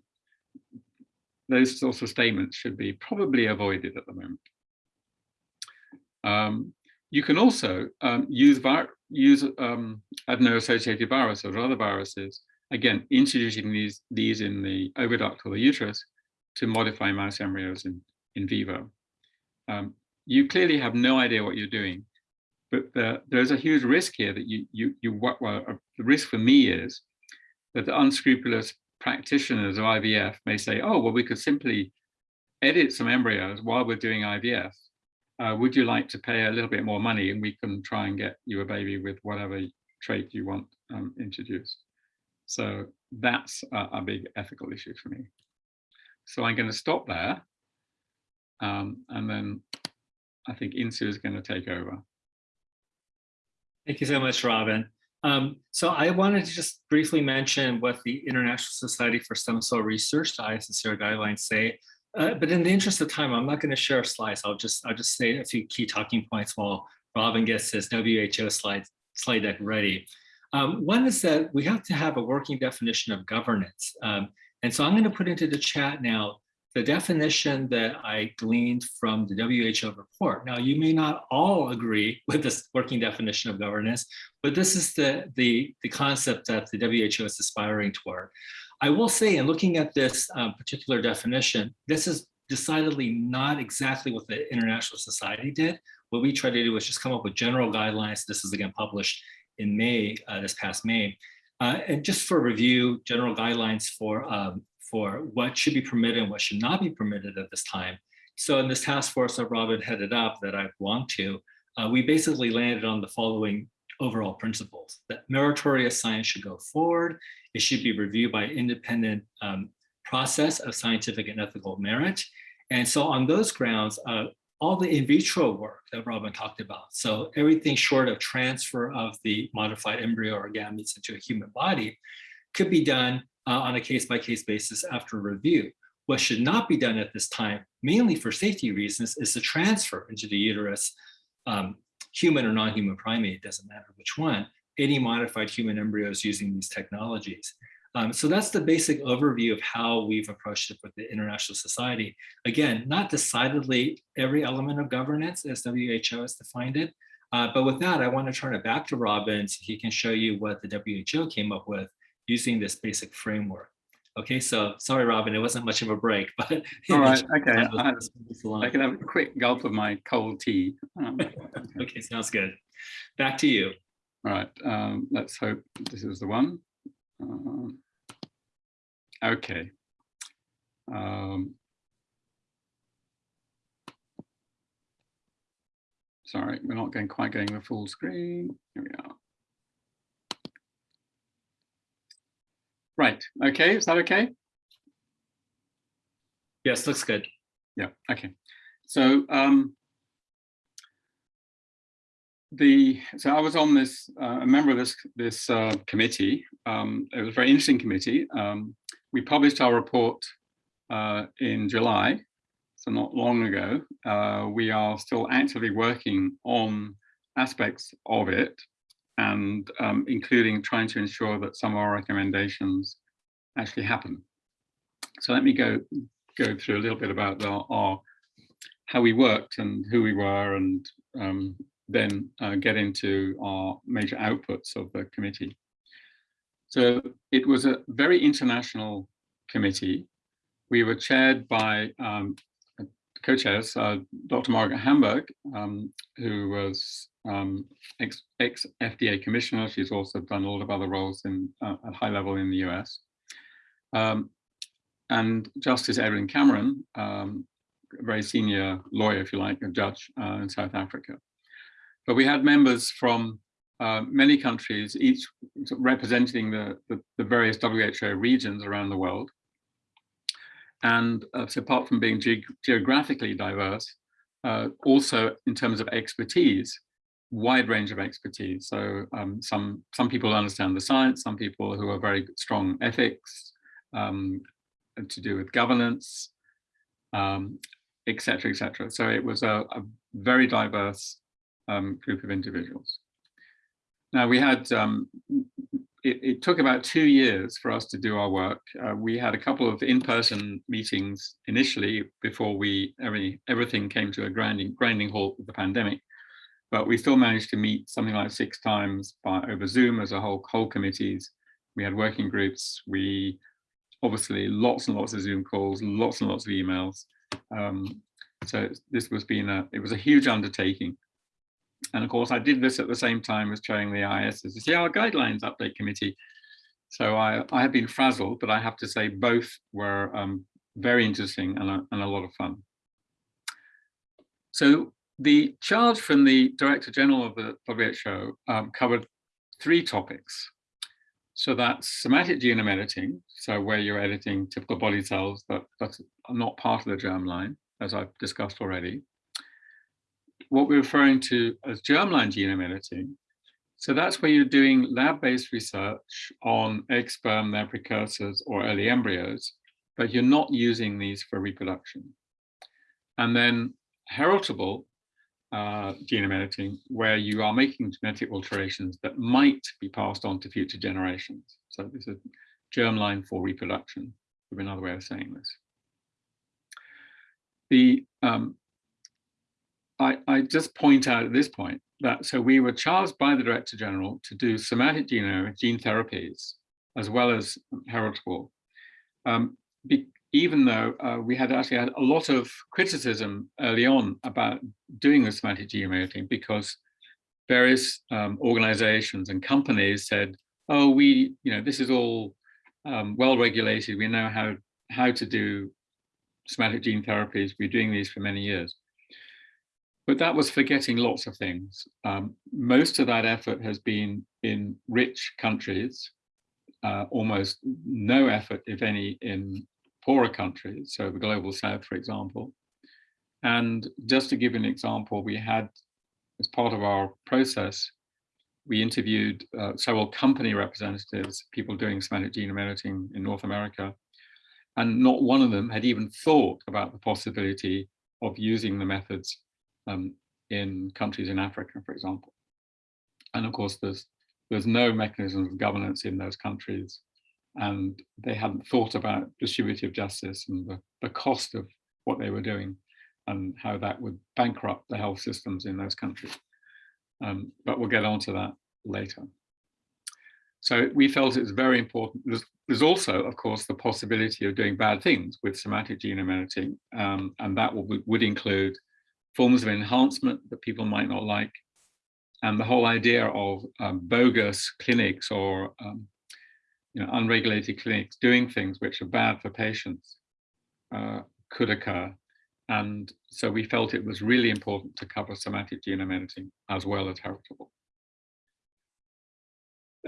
those sorts of statements should be probably avoided at the moment. Um, you can also um, use, use um, adeno-associated viruses or other viruses, again, introducing these, these in the oviduct or the uterus to modify mouse embryos in, in vivo. Um, you clearly have no idea what you're doing, but the, there's a huge risk here that you, you, you well, uh, the risk for me is that the unscrupulous practitioners of IVF may say, oh, well, we could simply edit some embryos while we're doing IVF uh, would you like to pay a little bit more money and we can try and get you a baby with whatever trait you want um, introduced. So that's a, a, big ethical issue for me. So I'm going to stop there. Um, and then I think Insoo is going to take over. Thank you so much, Robin. Um, so I wanted to just briefly mention what the International Society for Stem Cell Research, the ISSCR guidelines say uh, but in the interest of time, I'm not going to share slides. I'll just I'll just say a few key talking points while Robin gets his WHO slide slide deck ready. Um, one is that we have to have a working definition of governance. Um, and so I'm going to put into the chat now the definition that I gleaned from the WHO report. Now, you may not all agree with this working definition of governance, but this is the, the, the concept that the WHO is aspiring toward. I will say, in looking at this um, particular definition, this is decidedly not exactly what the International Society did. What we tried to do was just come up with general guidelines. This is again published in May, uh, this past May. Uh, and just for review, general guidelines for, um, for what should be permitted and what should not be permitted at this time. So in this task force that Robin headed up that I belong to, uh, we basically landed on the following overall principles that meritorious science should go forward. It should be reviewed by independent um, process of scientific and ethical merit. And so on those grounds, uh, all the in vitro work that Robin talked about, so everything short of transfer of the modified embryo or gametes into a human body could be done uh, on a case-by-case -case basis after review. What should not be done at this time, mainly for safety reasons, is the transfer into the uterus, um, human or non-human primate, doesn't matter which one, any modified human embryos using these technologies. Um, so that's the basic overview of how we've approached it with the International Society. Again, not decidedly every element of governance as WHO has defined it, uh, but with that, I want to turn it back to Robin so he can show you what the WHO came up with using this basic framework. Okay, so sorry, Robin, it wasn't much of a break, but all right, okay. I, I, can have a quick gulp of my cold tea. Um, okay, sounds good. Back to you. All right, um, let's hope this is the one. Um, Okay. Um, sorry, we're not going quite getting the full screen. Here we are. Right. Okay. Is that okay? Yes, looks good. Yeah. Okay. So um, the so I was on this uh, a member of this this uh, committee. Um, it was a very interesting committee. Um, we published our report uh, in July, so not long ago. Uh, we are still actively working on aspects of it and um, including trying to ensure that some of our recommendations actually happen. So let me go go through a little bit about our, our how we worked and who we were and um, then uh, get into our major outputs of the committee. So it was a very international committee. We were chaired by um, co-chairs, uh, Dr. Margaret Hamburg, um, who was um, ex, ex, FDA commissioner. She's also done a lot of other roles in uh, at high level in the US. Um, and Justice Edwin Cameron, um, a very senior lawyer, if you like, a judge uh, in South Africa. But we had members from uh, many countries, each representing the, the, the, various WHO regions around the world. And uh, so apart from being ge geographically diverse, uh, also in terms of expertise, wide range of expertise. So um, some, some people understand the science, some people who are very strong ethics, um, to do with governance, um, etc. et. So it was a, a very diverse um, group of individuals. Now we had, um, it, it, took about two years for us to do our work. Uh, we had a couple of in-person meetings initially before we every, everything came to a grinding, grinding halt with the pandemic. But we still managed to meet something like six times by over Zoom as a whole, whole committees. We had working groups. We obviously lots and lots of Zoom calls, lots and lots of emails. Um, so this was being a, it was a huge undertaking. And of course, I did this at the same time as chairing the ISSCR Guidelines Update Committee. So I, I have been frazzled, but I have to say both were um, very interesting and a, and a lot of fun. So the charge from the Director General of the WHO um, covered three topics. So that's somatic genome editing, so where you're editing typical body cells that, that's not part of the germline, as I've discussed already what we're referring to as germline genome editing. So that's where you're doing lab-based research on egg sperm, their precursors, or early embryos, but you're not using these for reproduction. And then heritable uh, genome editing, where you are making genetic alterations that might be passed on to future generations. So this is germline for reproduction, would be another way of saying this. The um, I, I just point out at this point that so we were charged by the Director General to do somatic genome gene therapies as well as heritable. Um, be, even though uh, we had actually had a lot of criticism early on about doing the somatic genome editing because various um, organizations and companies said, oh, we, you know, this is all um, well regulated. We know how, how to do somatic gene therapies. We're doing these for many years. but that was forgetting lots of things. Um, most of that effort has been in rich countries, uh, almost no effort, if any, in poorer countries, so the global south, for example. And just to give an example, we had, as part of our process, we interviewed uh, several company representatives, people doing somatic genome editing in North America, and not one of them had even thought about the possibility of using the methods um, in countries in Africa, for example. And of course, there's there's no mechanism of governance in those countries, and they hadn't thought about distributive justice and the, the cost of what they were doing and how that would bankrupt the health systems in those countries. Um, but we'll get on to that later. So we felt it's very important. There's, there's, also, of course, the possibility of doing bad things with somatic genome editing, um, and that would, would include forms of enhancement that people might not like, and the whole idea of um, bogus clinics or um, you know, unregulated clinics doing things which are bad for patients uh, could occur. And so we felt it was really important to cover somatic genome editing as well as heritable.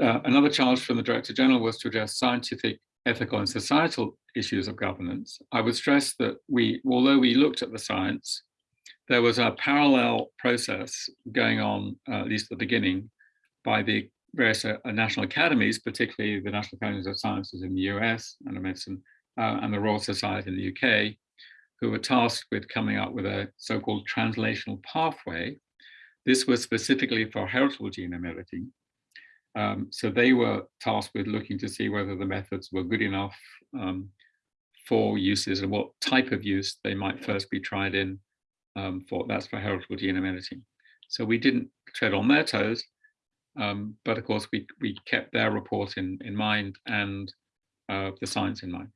Uh, another charge from the Director General was to address scientific, ethical and societal issues of governance. I would stress that we, although we looked at the science, there was a parallel process going on, uh, at least at the beginning, by the various uh, national academies, particularly the National Academies of Sciences in the US and of Medicine, uh, and the Royal Society in the UK, who were tasked with coming up with a so-called translational pathway. This was specifically for heritable genome editing. Um, so they were tasked with looking to see whether the methods were good enough um, for uses and what type of use they might first be tried in um, for that's for heritable genome editing. So we didn't tread on their toes, um, but of course we, we kept their report in, in mind and uh, the science in mind.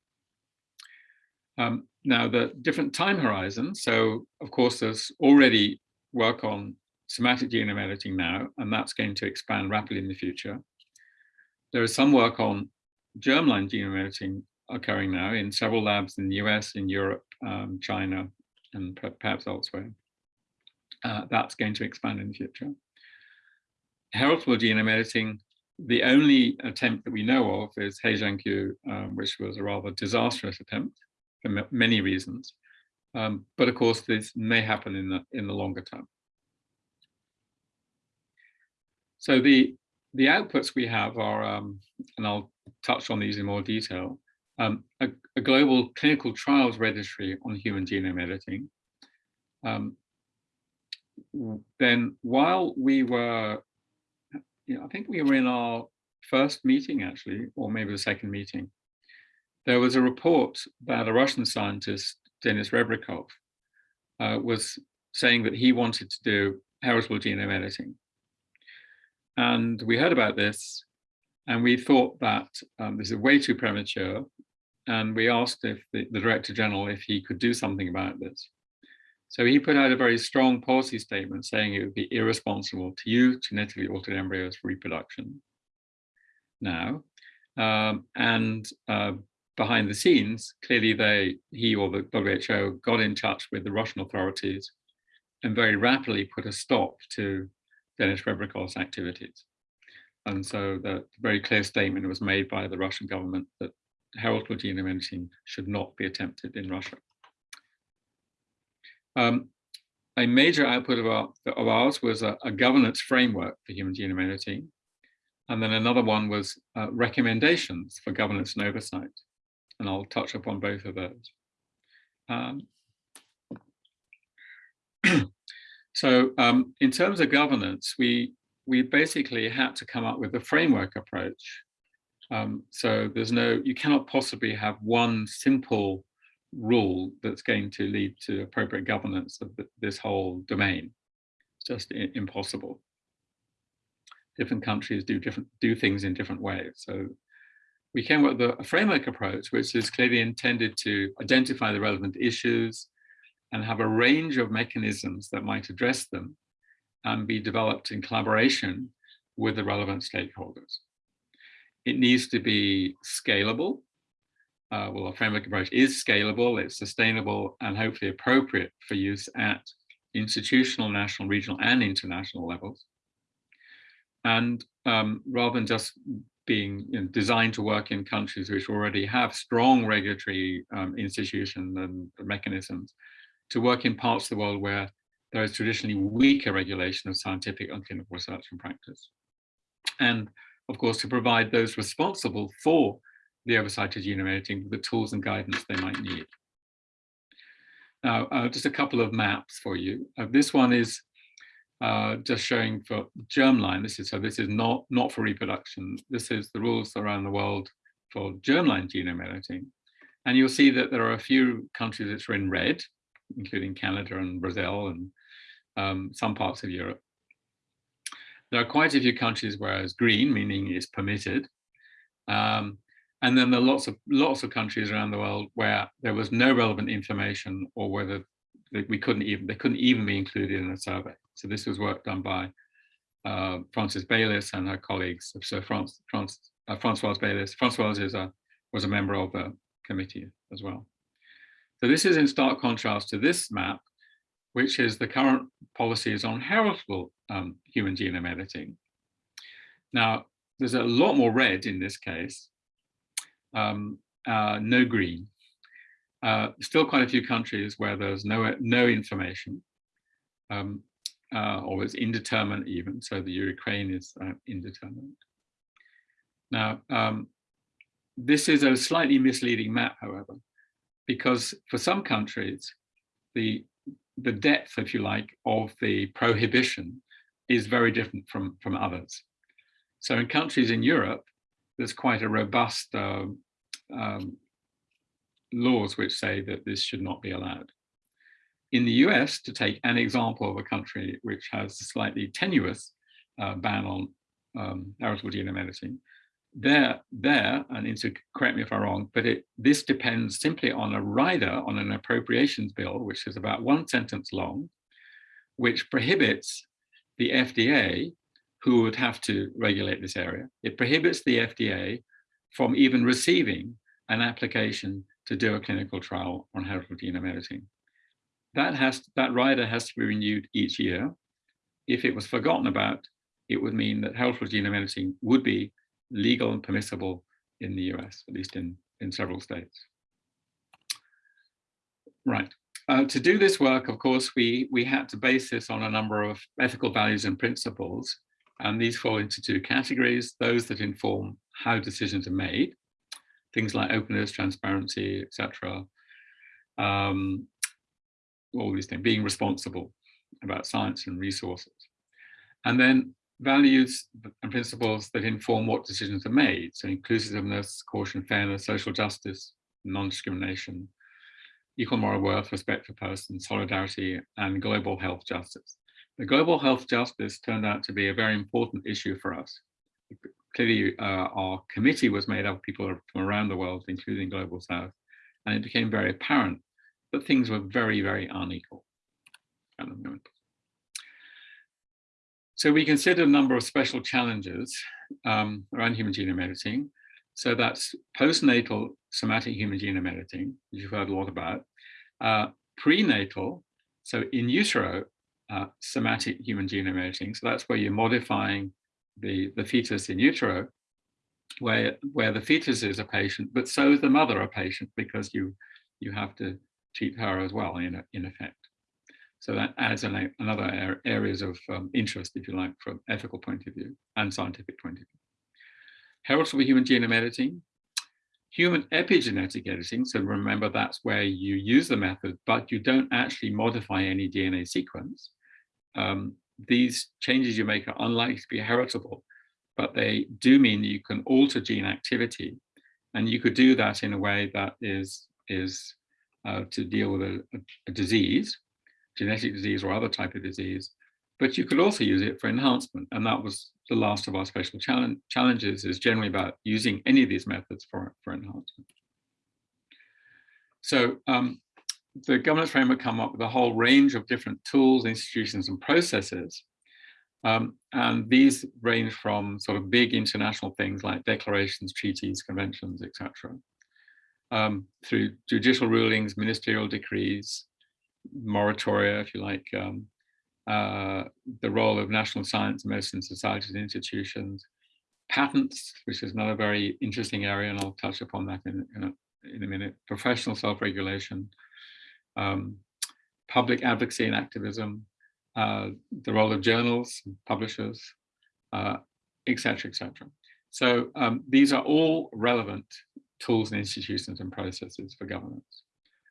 Um, now the different time horizons, so of course there's already work on somatic genome editing now, and that's going to expand rapidly in the future. There is some work on germline genome editing occurring now in several labs in the US, in Europe, um, China, and perhaps elsewhere. Uh, that's going to expand in the future. Heritable genome editing, the only attempt that we know of is He um, which was a rather disastrous attempt for many reasons. Um, but of course, this may happen in the in the longer term. So the the outputs we have are, um, and I'll touch on these in more detail, um, a, a, global clinical trials registry on human genome editing. Um, then while we were, I think we were in our first meeting actually, or maybe the second meeting, there was a report that a Russian scientist, Denis Rebrikov, uh, was saying that he wanted to do heritable genome editing. And we heard about this and we thought that um, this is way too premature. And we asked if the, the Director General if he could do something about this. So he put out a very strong policy statement saying it would be irresponsible to use genetically altered embryos for reproduction now. Um, and uh, behind the scenes, clearly they, he or the WHO got in touch with the Russian authorities and very rapidly put a stop to Denis Rebrikov's activities. And so the very clear statement was made by the Russian government that heritable genome editing should not be attempted in Russia. Um, a major output of, our, of ours was a, a, governance framework for human genome editing. And then another one was uh, recommendations for governance and oversight. And I'll touch upon both of those. Um, so um, in terms of governance, we, we basically had to come up with a framework approach. Um, so there's no, you cannot possibly have one simple rule that's going to lead to appropriate governance of this whole domain. It's just impossible. Different countries do different do things in different ways. So we came up with a framework approach, which is clearly intended to identify the relevant issues and have a range of mechanisms that might address them and be developed in collaboration with the relevant stakeholders. It needs to be scalable uh, well, our framework approach is scalable, it's sustainable, and hopefully appropriate for use at institutional, national, regional, and international levels. And um, rather than just being you know, designed to work in countries which already have strong regulatory um, institutions and mechanisms, to work in parts of the world where there is traditionally weaker regulation of scientific and clinical research and practice. And of course, to provide those responsible for the oversight of genome editing the tools and guidance they might need. Now, uh, just a couple of maps for you. Uh, this one is uh, just showing for germline. This is so. This is not not for reproduction. This is the rules around the world for germline genome editing, and you'll see that there are a few countries that are in red, including Canada and Brazil and um, some parts of Europe. There are quite a few countries where it's green, meaning it's permitted. Um, and then there are lots of lots of countries around the world where there was no relevant information or whether we couldn't even they couldn't even be included in a survey. So this was work done by uh, Frances Baylis and her colleagues. So France, France, uh, Francoise Baylis, Francoise is a, was a member of the committee as well. So this is in stark contrast to this map, which is the current policies on heritable um, human genome editing. Now, there's a lot more red in this case, um, uh, no green. Uh, still quite a few countries where there's no, no information, um, uh, or it's indeterminate even, so the Ukraine is uh, indeterminate. Now, um, this is a slightly misleading map, however, because for some countries, the the depth, if you like, of the prohibition is very different from, from others. So in countries in Europe, there's quite a robust uh, um, laws which say that this should not be allowed. In the US, to take an example of a country which has a slightly tenuous uh, ban on um, heritable genome editing, there, there, and Insu, correct me if I'm wrong, but it, this depends simply on a rider on an appropriations bill, which is about one sentence long, which prohibits the FDA, who would have to regulate this area, it prohibits the FDA from even receiving an application to do a clinical trial on heritable genome editing. That, has, that rider has to be renewed each year. If it was forgotten about, it would mean that heritable genome editing would be legal and permissible in the US, at least in, in several states. Right. Uh, to do this work, of course, we, we had to base this on a number of ethical values and principles. And these fall into two categories, those that inform how decisions are made, things like openness, transparency, etc. Um, all these things, being responsible about science and resources. And then values and principles that inform what decisions are made. So inclusiveness, caution, fairness, social justice, non-discrimination, equal moral worth, respect for persons, solidarity, and global health justice. The global health justice turned out to be a very important issue for us. Clearly, uh, our committee was made up of people from around the world, including Global South, and it became very apparent that things were very, very unequal at the moment. So we considered a number of special challenges um, around human genome editing. So that's postnatal somatic human genome editing, which you've heard a lot about, uh, prenatal, so in utero uh, somatic human genome editing. So that's where you're modifying the, the fetus in utero, where, where the fetus is a patient, but so is the mother a patient because you, you have to treat her as well in, in effect. So that adds an, another areas of um, interest, if you like, from ethical point of view and scientific point of view. Heritable human genome editing, human epigenetic editing. So remember, that's where you use the method, but you don't actually modify any DNA sequence. Um, these changes you make are unlikely to be heritable, but they do mean you can alter gene activity. And you could do that in a way that is, is uh, to deal with a, a, a disease genetic disease or other type of disease, but you could also use it for enhancement. And that was the last of our special challenge, challenges is generally about using any of these methods for, for enhancement. So um, the governance framework come up with a whole range of different tools, institutions and processes. Um, and these range from sort of big international things like declarations, treaties, conventions, etc., um, through judicial rulings, ministerial decrees, moratoria, if you like, um, uh, the role of national science medicine societies and institutions, patents, which is another very interesting area, and I'll touch upon that in, in, a, in a minute, professional self-regulation, um, public advocacy and activism, uh, the role of journals, publishers, etc., uh, etc. Et so um, these are all relevant tools and institutions and processes for governance.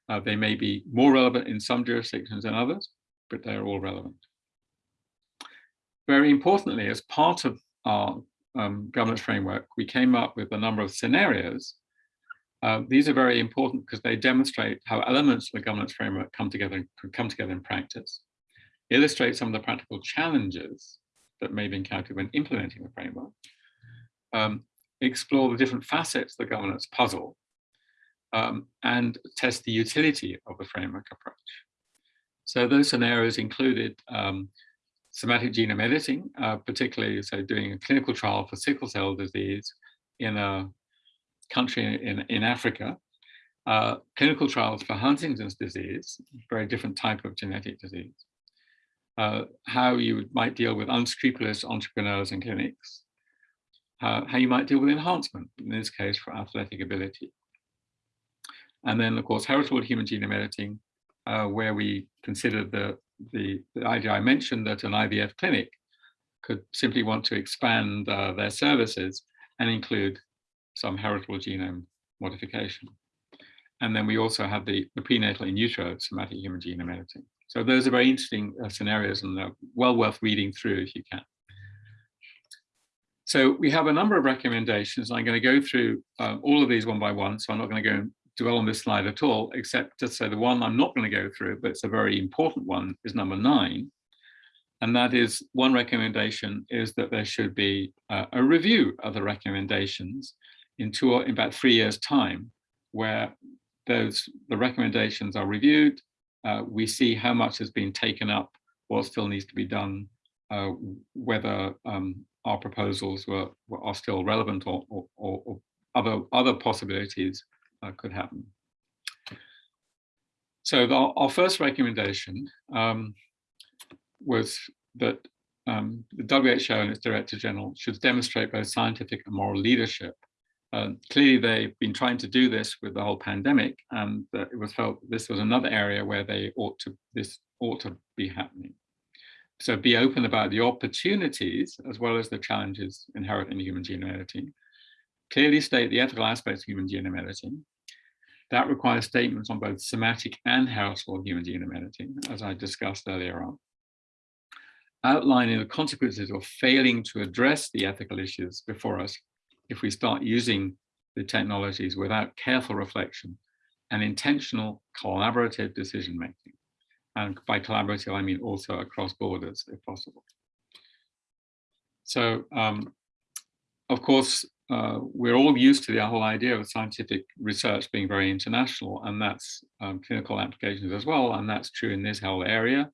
Uh, they may be more relevant in some jurisdictions than others, but they're all relevant. Very importantly, as part of our um, governance framework, we came up with a number of scenarios. Uh, these are very important because they demonstrate how elements of the governance framework come together come together in practice, illustrate some of the practical challenges that may be encountered when implementing the framework, um, explore the different facets of the governance puzzle, um, and test the utility of the framework approach. So those scenarios included um, somatic genome editing, uh, particularly so doing a clinical trial for sickle cell disease in a country in, in Africa, uh, clinical trials for Huntington's disease, very different type of genetic disease, uh, how you might deal with unscrupulous entrepreneurs and clinics, uh, how you might deal with enhancement, in this case for athletic ability. And then, of course, heritable human genome editing, uh, where we considered the the, the idea I mentioned that an IVF clinic could simply want to expand uh, their services and include some heritable genome modification. And then we also have the, the prenatal in utero somatic human genome editing. So those are very interesting uh, scenarios and they're well worth reading through if you can. So we have a number of recommendations. I'm going to go through uh, all of these one by one, so I'm not going to go and dwell on this slide at all, except to say the one I'm not going to go through, but it's a very important one, is number nine. And that is one recommendation is that there should be uh, a review of the recommendations in two or in about three years time, where those the recommendations are reviewed. Uh, we see how much has been taken up, what still needs to be done, uh, whether um, our proposals were, were, are still relevant or, or, or other other possibilities uh, could happen. So the, our first recommendation um, was that um, the WHO and its Director General should demonstrate both scientific and moral leadership. Uh, clearly, they've been trying to do this with the whole pandemic, and uh, it was felt this was another area where they ought to this ought to be happening. So be open about the opportunities as well as the challenges inherent in human genome editing. Clearly state the ethical aspects of human genome editing that requires statements on both somatic and heritable human genome editing, as I discussed earlier on. Outlining the consequences of failing to address the ethical issues before us if we start using the technologies without careful reflection and intentional collaborative decision making. And by collaborative, I mean also across borders if possible. So, um, of course, uh, we're all used to the whole idea of scientific research being very international, and that's um, clinical applications as well, and that's true in this whole area.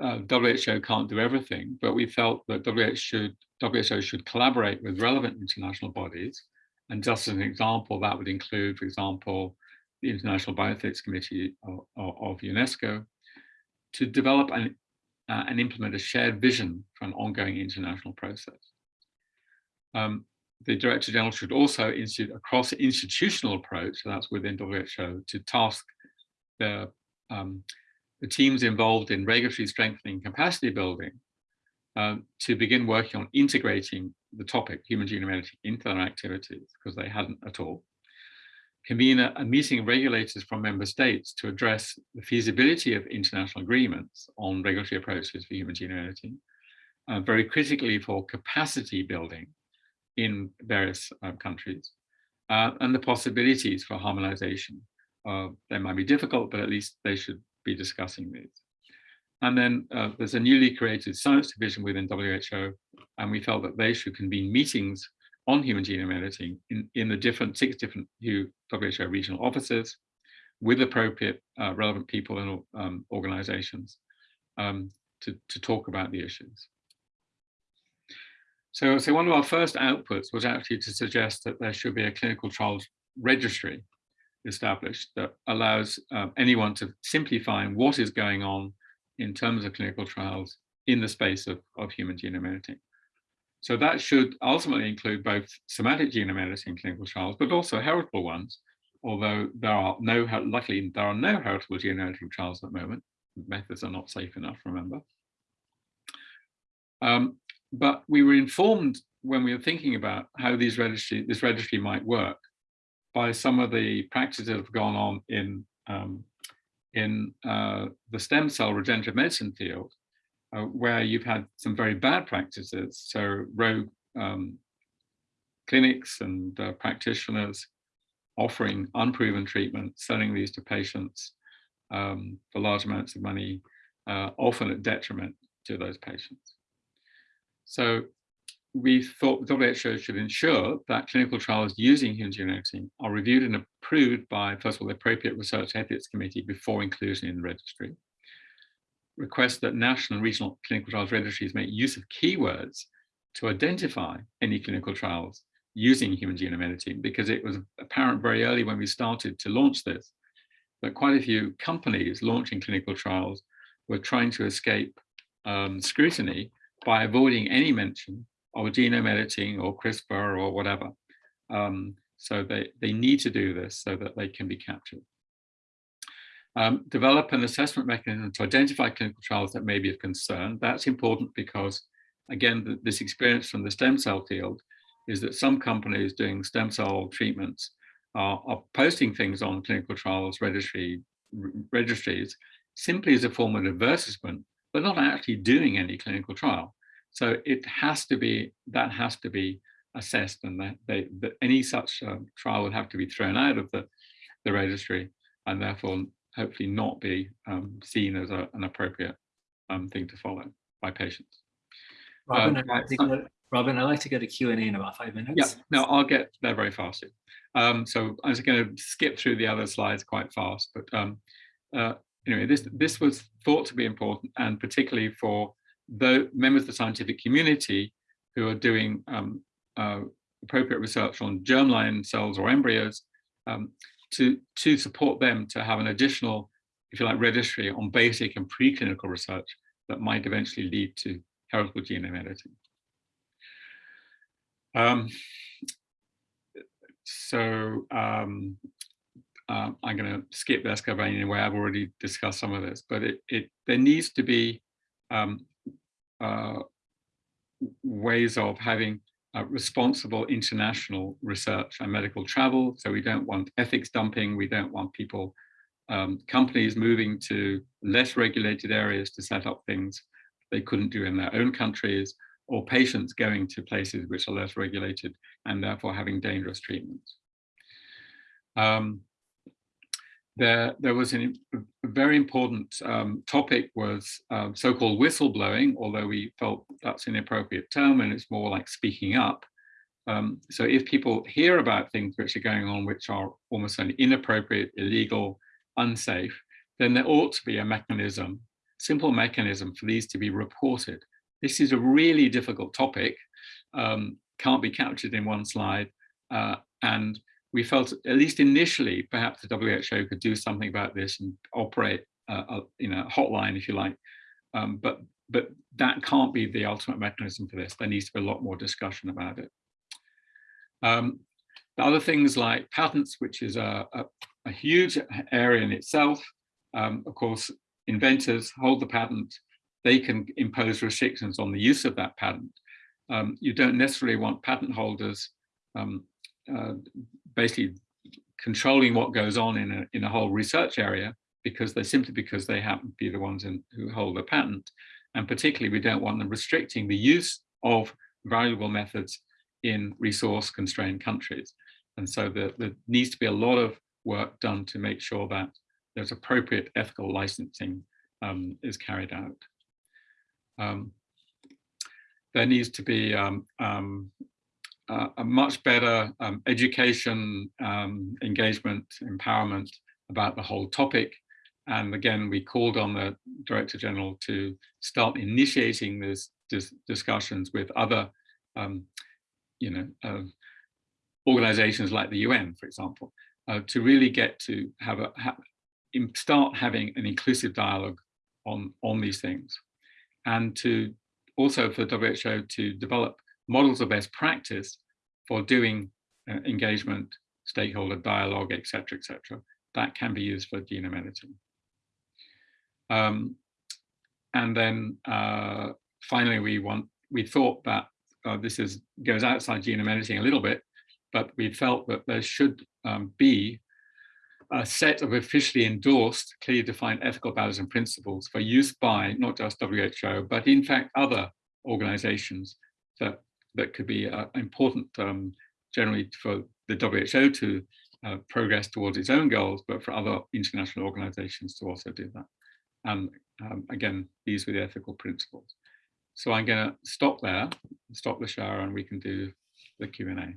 Uh, WHO can't do everything, but we felt that WHO should, WHO should collaborate with relevant international bodies. And just as an example, that would include, for example, the International Bioethics Committee of, of UNESCO to develop and, uh, and implement a shared vision for an ongoing international process. Um, the Director General should also institute a cross-institutional approach, so that's within WHO, to task the, um, the teams involved in regulatory strengthening capacity building uh, to begin working on integrating the topic, human genome editing, into their activities, because they hadn't at all. Convene a, a meeting of regulators from member states to address the feasibility of international agreements on regulatory approaches for human genome editing. Uh, very critically for capacity building in various uh, countries uh, and the possibilities for harmonization. Uh, they might be difficult, but at least they should be discussing these. And then uh, there's a newly created science division within WHO, and we felt that they should convene meetings on human genome editing in, in the different six different WHO regional offices with appropriate uh, relevant people and um, organizations um, to, to talk about the issues. So, so one of our first outputs was actually to suggest that there should be a clinical trials registry established that allows uh, anyone to simply find what is going on in terms of clinical trials in the space of, of human genome editing. So that should ultimately include both somatic genome editing clinical trials, but also heritable ones, although there are no, luckily there are no heritable genome editing trials at the moment. Methods are not safe enough, remember. Um, but we were informed when we were thinking about how these registry, this registry might work by some of the practices that have gone on in, um, in uh, the stem cell regenerative medicine field, uh, where you've had some very bad practices, so rogue um, clinics and uh, practitioners offering unproven treatments, selling these to patients um, for large amounts of money, uh, often at detriment to those patients. So we thought the WHO should ensure that clinical trials using human genome editing are reviewed and approved by, first of all, the appropriate research ethics committee before inclusion in the registry. Request that national and regional clinical trials registries make use of keywords to identify any clinical trials using human genome editing, because it was apparent very early when we started to launch this, that quite a few companies launching clinical trials were trying to escape um, scrutiny by avoiding any mention or genome editing or CRISPR or whatever. Um, so they, they need to do this so that they can be captured. Um, develop an assessment mechanism to identify clinical trials that may be of concern. That's important because, again, the, this experience from the stem cell field is that some companies doing stem cell treatments are, are posting things on clinical trials registry, registries simply as a form of advertisement, but not actually doing any clinical trial. So it has to be, that has to be assessed and that, they, that any such um, trial would have to be thrown out of the, the registry and therefore hopefully not be um, seen as a, an appropriate um, thing to follow by patients. Robin, um, I'd like to get, Robin, I'd like to get a Q&A in about five minutes. Yeah, no, I'll get there very fast. Um, so I'm just going to skip through the other slides quite fast, but um, uh, anyway, this, this was thought to be important and particularly for the members of the scientific community who are doing um, uh, appropriate research on germline cells or embryos um, to, to support them to have an additional, if you like, registry on basic and preclinical research that might eventually lead to heritable genome editing. Um, so um, uh, I'm going to skip this cover anyway. I've already discussed some of this, but it, it there needs to be um, ways of having uh, responsible international research and medical travel. So we don't want ethics dumping. We don't want people, um, companies moving to less regulated areas to set up things they couldn't do in their own countries or patients going to places which are less regulated and therefore having dangerous treatments. Um, there, there was an, a very important um, topic was um, so-called whistleblowing, although we felt that's an inappropriate term and it's more like speaking up. Um, so if people hear about things which are going on which are almost an inappropriate, illegal, unsafe, then there ought to be a mechanism, simple mechanism for these to be reported. This is a really difficult topic, um, can't be captured in one slide, uh, and we felt, at least initially, perhaps the WHO could do something about this and operate a, a you know, hotline, if you like. Um, but, but that can't be the ultimate mechanism for this. There needs to be a lot more discussion about it. Um, the other things like patents, which is a, a, a huge area in itself. Um, of course, inventors hold the patent. They can impose restrictions on the use of that patent. Um, you don't necessarily want patent holders um, uh, basically controlling what goes on in a, in a whole research area because they simply because they happen to be the ones in, who hold the patent. And particularly, we don't want them restricting the use of valuable methods in resource constrained countries. And so there, there needs to be a lot of work done to make sure that there's appropriate ethical licensing um, is carried out. Um, there needs to be um, um uh, a much better um, education, um, engagement, empowerment about the whole topic. And again, we called on the Director General to start initiating these dis discussions with other, um, you know, uh, organizations like the UN, for example. uh, to really get to have a ha start having an inclusive dialogue on on these things, and to also for WHO to develop models of best practice for doing uh, engagement, stakeholder dialogue, etc., etc. That can be used for genome editing. Um, and then uh, finally, we want we thought that uh, this is goes outside genome editing a little bit, but we felt that there should um, be a set of officially endorsed, clearly defined ethical values and principles for use by not just WHO, but in fact other organizations that, that could be uh, important um, generally for the WHO to uh, progress towards its own goals, but for other international organizations to also do that. And um, again, these were the ethical principles. So I'm going to stop there, stop the shower, and we can do the Q&A.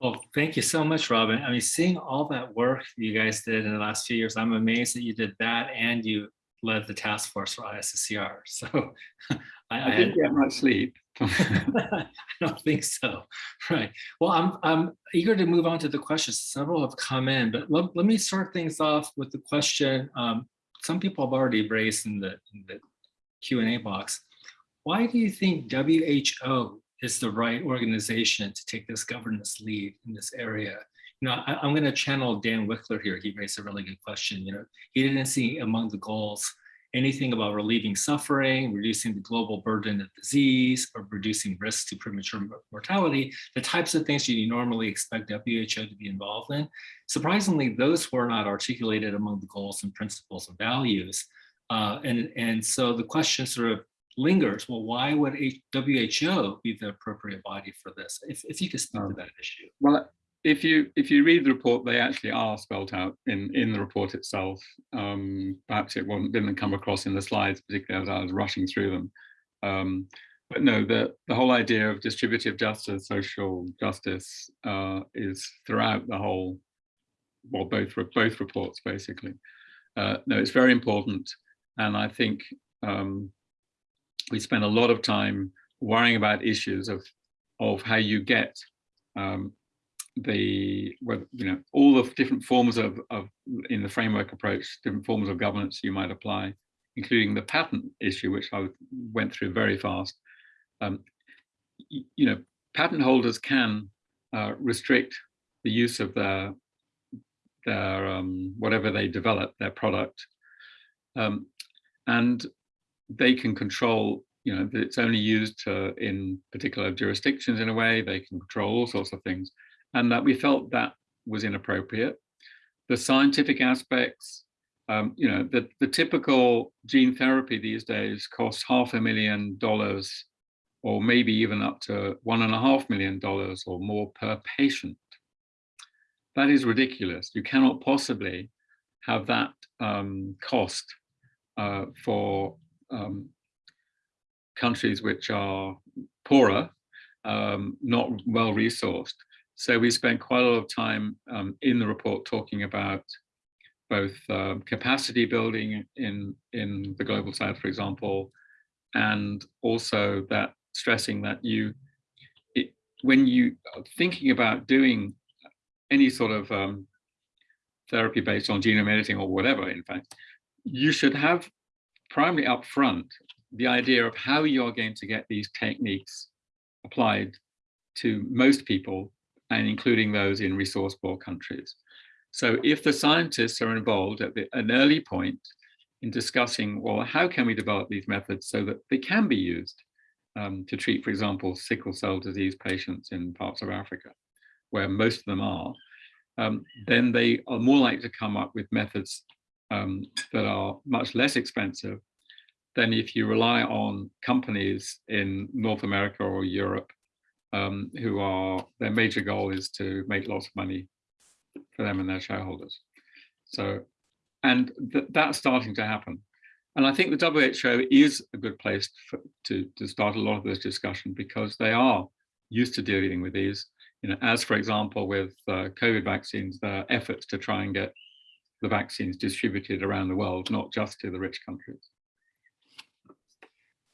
Well, thank you so much, Robin. I mean, seeing all that work you guys did in the last few years, I'm amazed that you did that and you led the task force for ISSCR. So I, I, I didn't get much sleep. I don't think so. Right. Well, I'm I'm eager to move on to the questions. Several have come in, but let, let me start things off with the question um, some people have already raised in the, in the Q&A box. Why do you think WHO is the right organization to take this governance lead in this area? You know, I, am going to channel Dan Wikler here. He raised a really good question. You know, he didn't see among the goals anything about relieving suffering, reducing the global burden of disease, or reducing risk to premature mortality, the types of things you normally expect WHO to be involved in. Surprisingly, those were not articulated among the goals and principles and values. Uh, and, and so the question sort of lingers, well, why would WHO be the appropriate body for this? If, if you could speak to um, that issue. Well, if you if you read the report, they actually are spelled out in in the report itself. Um, perhaps it wasn't didn't come across in the slides, particularly as I was rushing through them. Um, but no, the the whole idea of distributive justice, social justice, uh, is throughout the whole, well, both both reports basically. Uh, no, it's very important, and I think um, we spend a lot of time worrying about issues of of how you get um, the you know all the different forms of, of in the framework approach different forms of governance you might apply including the patent issue which i went through very fast. Um, you know patent holders can uh, restrict the use of their their um, whatever they develop their product. Um, and they can control you know that it's only used to, in particular jurisdictions in a way. They can control all sorts of things and that we felt that was inappropriate. The scientific aspects, um, you know, the, the typical gene therapy these days costs half a million dollars or maybe even up to one and a half million dollars or more per patient. That is ridiculous. You cannot possibly have that um, cost uh, for um, countries which are poorer, um, not well resourced. So we spent quite a lot of time um, in the report talking about both um, capacity building in, in the global south, for example, and also that stressing that you, it, when you are thinking about doing any sort of um, therapy based on genome editing or whatever, in fact, you should have primarily up front the idea of how you're going to get these techniques applied to most people and including those in resource poor countries. So if the scientists are involved at the, an early point in discussing, well, how can we develop these methods so that they can be used um, to treat, for example, sickle cell disease patients in parts of Africa, where most of them are, um, then they are more likely to come up with methods um, that are much less expensive than if you rely on companies in North America or Europe um, who are, their major goal is to make lots of money for them and their shareholders. So, and th that's starting to happen. And I think the WHO is a good place for, to, to start a lot of this discussion because they are used to dealing with these, you know, as for example, with uh, COVID vaccines, their efforts to try and get the vaccines distributed around the world, not just to the rich countries.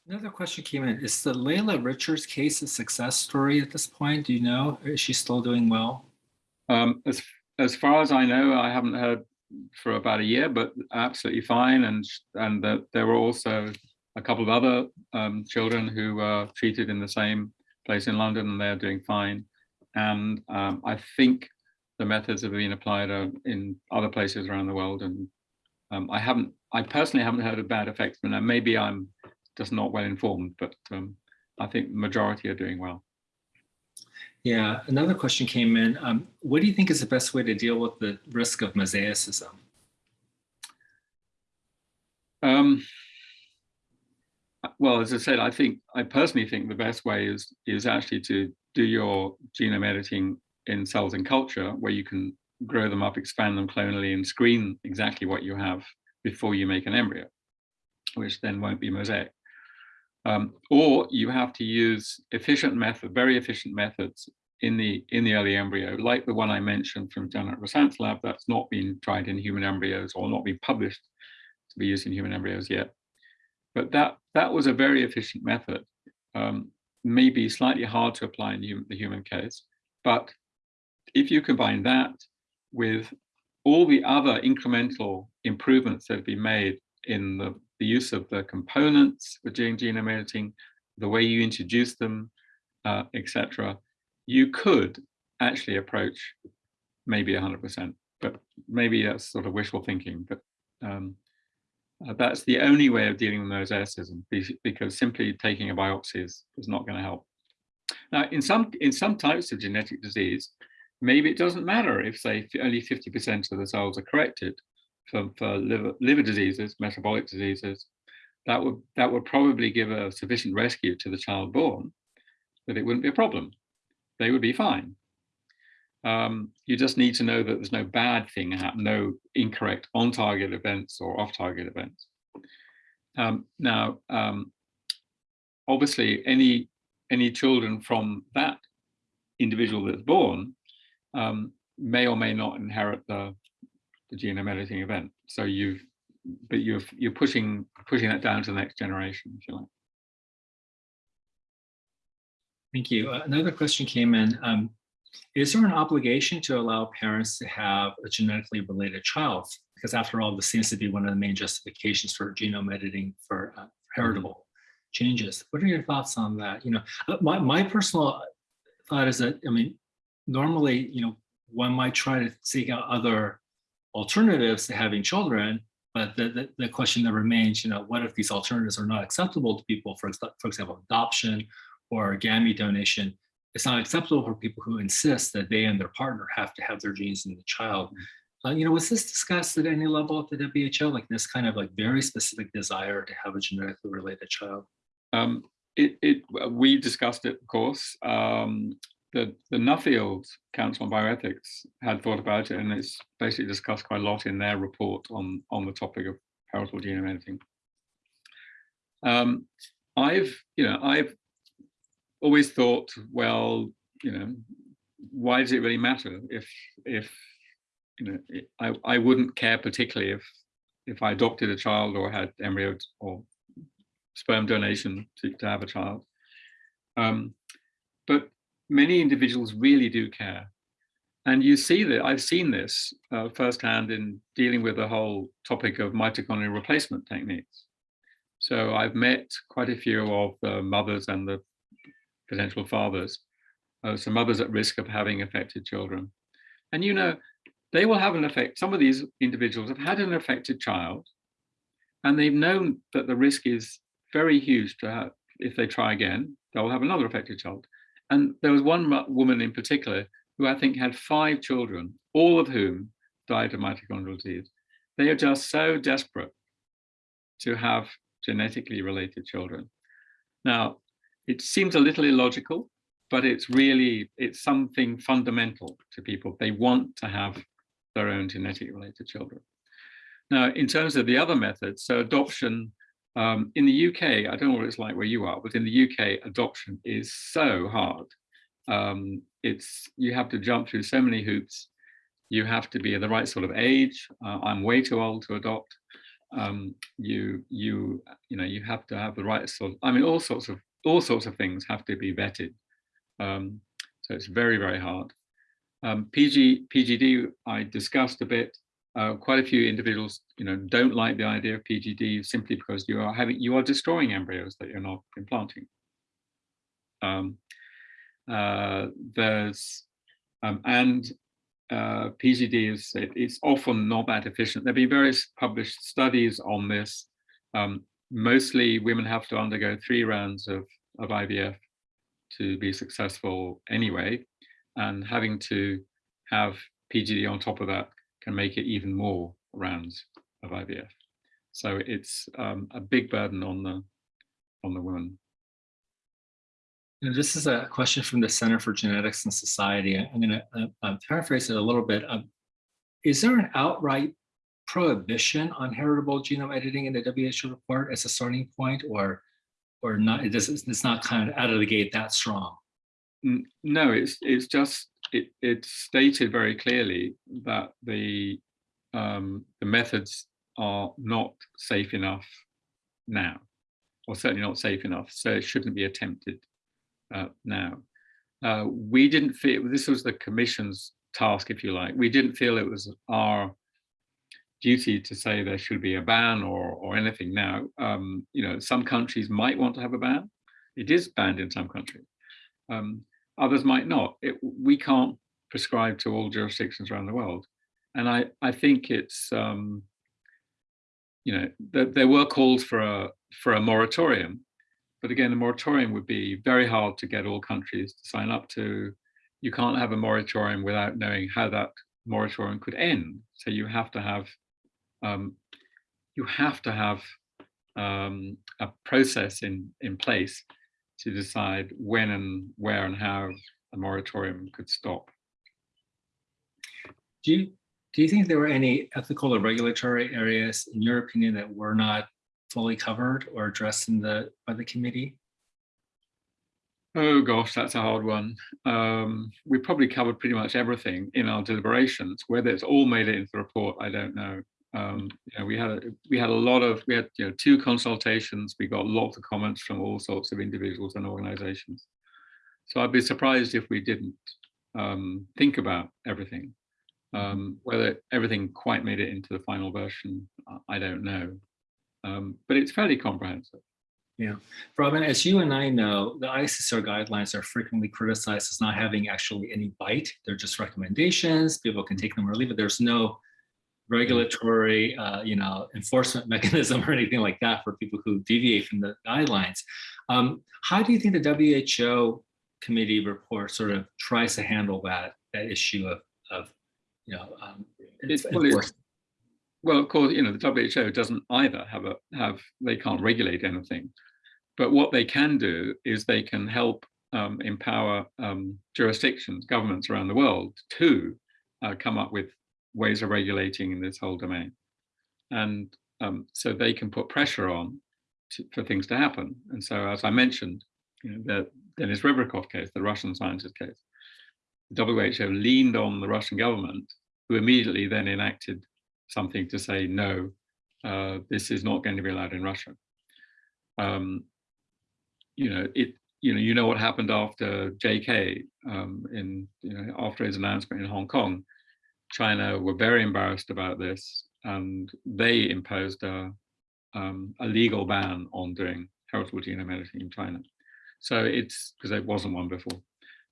Another question came in. Is the Layla Richards case a success story at this point? Do you know? Is she still doing well? Um, as as far as I know, I haven't heard for about a year, but absolutely fine. And and that there were also a couple of other um, children who were treated in the same place in London, and they're doing fine. And um, I think the methods have been applied uh, in other places around the world. And um, I haven't, I personally haven't heard of bad effects, but maybe I'm just not well informed. But um, I think the majority are doing well. Yeah, another question came in. Um, what do you think is the best way to deal with the risk of mosaicism? Um, well, as I said, I think I personally think the best way is is actually to do your genome editing in cells and culture, where you can grow them up, expand them clonally, and screen exactly what you have before you make an embryo, which then won't be mosaic. Um, or you have to use efficient method, very efficient methods in the in the early embryo, like the one I mentioned from Janet Rossant's lab, that's not been tried in human embryos or not been published to be used in human embryos yet. But that that was a very efficient method, um, maybe slightly hard to apply in the human case. But if you combine that with all the other incremental improvements that have been made in the, the use of the components for doing genome editing, the way you introduce them, uh, etc., you could actually approach maybe 100%, but maybe that's sort of wishful thinking. But um, uh, that's the only way of dealing with mosaicism because simply taking a biopsy is, is not going to help. Now, in some in some types of genetic disease, maybe it doesn't matter if say only 50% of the cells are corrected for, for liver, liver diseases, metabolic diseases, that would that would probably give a sufficient rescue to the child born that it wouldn't be a problem. They would be fine. Um, you just need to know that there's no bad thing no incorrect on-target events or off-target events. Um, now, um, obviously, any any children from that individual that's born um, may or may not inherit the, the genome editing event. So you've, but you're you're pushing pushing that down to the next generation, if you like. Thank you. Uh, another question came in. Um, is there an obligation to allow parents to have a genetically related child? Because after all, this seems to be one of the main justifications for genome editing for uh, heritable changes. What are your thoughts on that? You know, uh, my, my personal thought is that, I mean, normally, you know, one might try to seek out other alternatives to having children, but the, the, the, question that remains, you know, what if these alternatives are not acceptable to people, for, for example, adoption or gamete donation? It's not acceptable for people who insist that they and their partner have to have their genes in the child. Uh, you know, was this discussed at any level at the WHO, like this kind of like very specific desire to have a genetically related child? Um, it, it, we discussed it, of course. Um, the, the Nuffield Council on Bioethics had thought about it and it's basically discussed quite a lot in their report on, on the topic of parental genome editing. Um, I've, you know, I've always thought, well, you know, why does it really matter if, if, you know, I, I wouldn't care particularly if, if I adopted a child or had embryo or sperm donation to, to have a child. Um, but many individuals really do care. And you see that I've seen this uh, firsthand in dealing with the whole topic of mitochondrial replacement techniques. So I've met quite a few of the mothers and the potential fathers, uh, some mothers at risk of having affected children. And you know, they will have an effect. Some of these individuals have had an affected child and they've known that the risk is very huge to have, if they try again, they'll have another affected child. And there was one woman in particular who I think had five children, all of whom died of mitochondrial disease. They are just so desperate to have genetically related children. Now, it seems a little illogical, but it's really, it's something fundamental to people. They want to have their own genetic related children. Now, in terms of the other methods, so adoption um, in the UK, I don't know what it's like where you are, but in the UK, adoption is so hard. Um, it's you have to jump through so many hoops. You have to be the right sort of age. Uh, I'm way too old to adopt. Um, you you you know you have to have the right sort. Of, I mean, all sorts of all sorts of things have to be vetted. Um, so it's very very hard. Um, PG, PGD, I discussed a bit. Uh, quite a few individuals, you know, don't like the idea of PGD simply because you are having you are destroying embryos that you're not implanting. Um, uh, there's um, and uh, PGD is it, it's often not that efficient. There've been various published studies on this. Um, mostly women have to undergo three rounds of, of IVF to be successful anyway, and having to have PGD on top of that can make it even more rounds of IVF. So it's um, a big burden on the on the woman. You know, this is a question from the Center for Genetics and Society. I'm going to uh, uh, paraphrase it a little bit. Um, is there an outright prohibition on heritable genome editing in the WHO report as a starting point, or or not? It does, it's not kind of out of the gate that strong. No, it's it's just it it's stated very clearly that the um, the methods are not safe enough now, or certainly not safe enough, so it shouldn't be attempted uh, now. Uh, we didn't feel, this was the commission's task, if you like, we didn't feel it was our duty to say there should be a ban or, or anything now. Um, you know, some countries might want to have a ban. It is banned in some countries. Um, others might not. It, we can't prescribe to all jurisdictions around the world. And I, I think it's, um, you know, th there were calls for a, for a moratorium, but again, a moratorium would be very hard to get all countries to sign up to. You can't have a moratorium without knowing how that moratorium could end. So you have to have um, you have to have um, a process in in place to decide when and where and how a moratorium could stop. Do you do you think there were any ethical or regulatory areas, in your opinion, that were not fully covered or addressed in the by the committee? Oh gosh, that's a hard one. Um, we probably covered pretty much everything in our deliberations. Whether it's all made it into the report, I don't know. Um, you know, we had a, we had a lot of we had you know two consultations. We got lots of comments from all sorts of individuals and organisations. So I'd be surprised if we didn't um, think about everything. Um, whether everything quite made it into the final version, I don't know um, but it's fairly comprehensive. Yeah, Robin, as you and I know, the ISSCR guidelines are frequently criticized as not having actually any bite. They're just recommendations. People can take them or leave it. There's no regulatory, uh, you know, enforcement mechanism or anything like that for people who deviate from the guidelines. Um, how do you think the WHO committee report sort of tries to handle that that issue of, of you know, um, it's, well, well, of course, you know, the WHO doesn't either have a have they can't regulate anything, but what they can do is they can help um, empower um, jurisdictions, governments around the world to uh, come up with ways of regulating in this whole domain, and um, so they can put pressure on to, for things to happen. And so, as I mentioned, you know, the Denis Rebrikov case, the Russian scientist case, the WHO leaned on the Russian government, who immediately then enacted something to say, no, uh, this is not going to be allowed in Russia. Um, you know, it, you know, you know what happened after JK um, in, you know, after his announcement in Hong Kong, China were very embarrassed about this and they imposed a, um, a legal ban on doing heritable genome editing in China. So it's because there wasn't one before.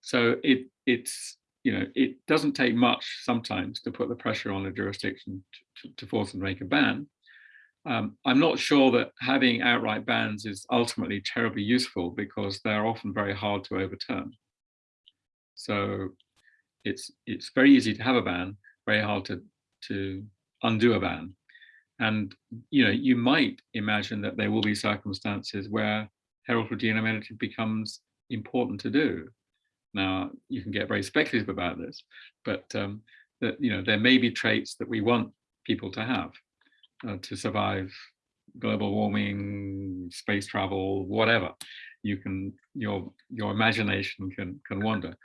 So it it's you know, it doesn't take much sometimes to put the pressure on a jurisdiction to, to force them to make a ban. Um, I'm not sure that having outright bans is ultimately terribly useful because they're often very hard to overturn. So it's it's very easy to have a ban, very hard to to undo a ban. And you know, you might imagine that there will be circumstances where heritable genome editing becomes important to do. Now, you can get very speculative about this, but um, that you know there may be traits that we want people to have uh, to survive global warming, space travel, whatever. You can your your imagination can can wander,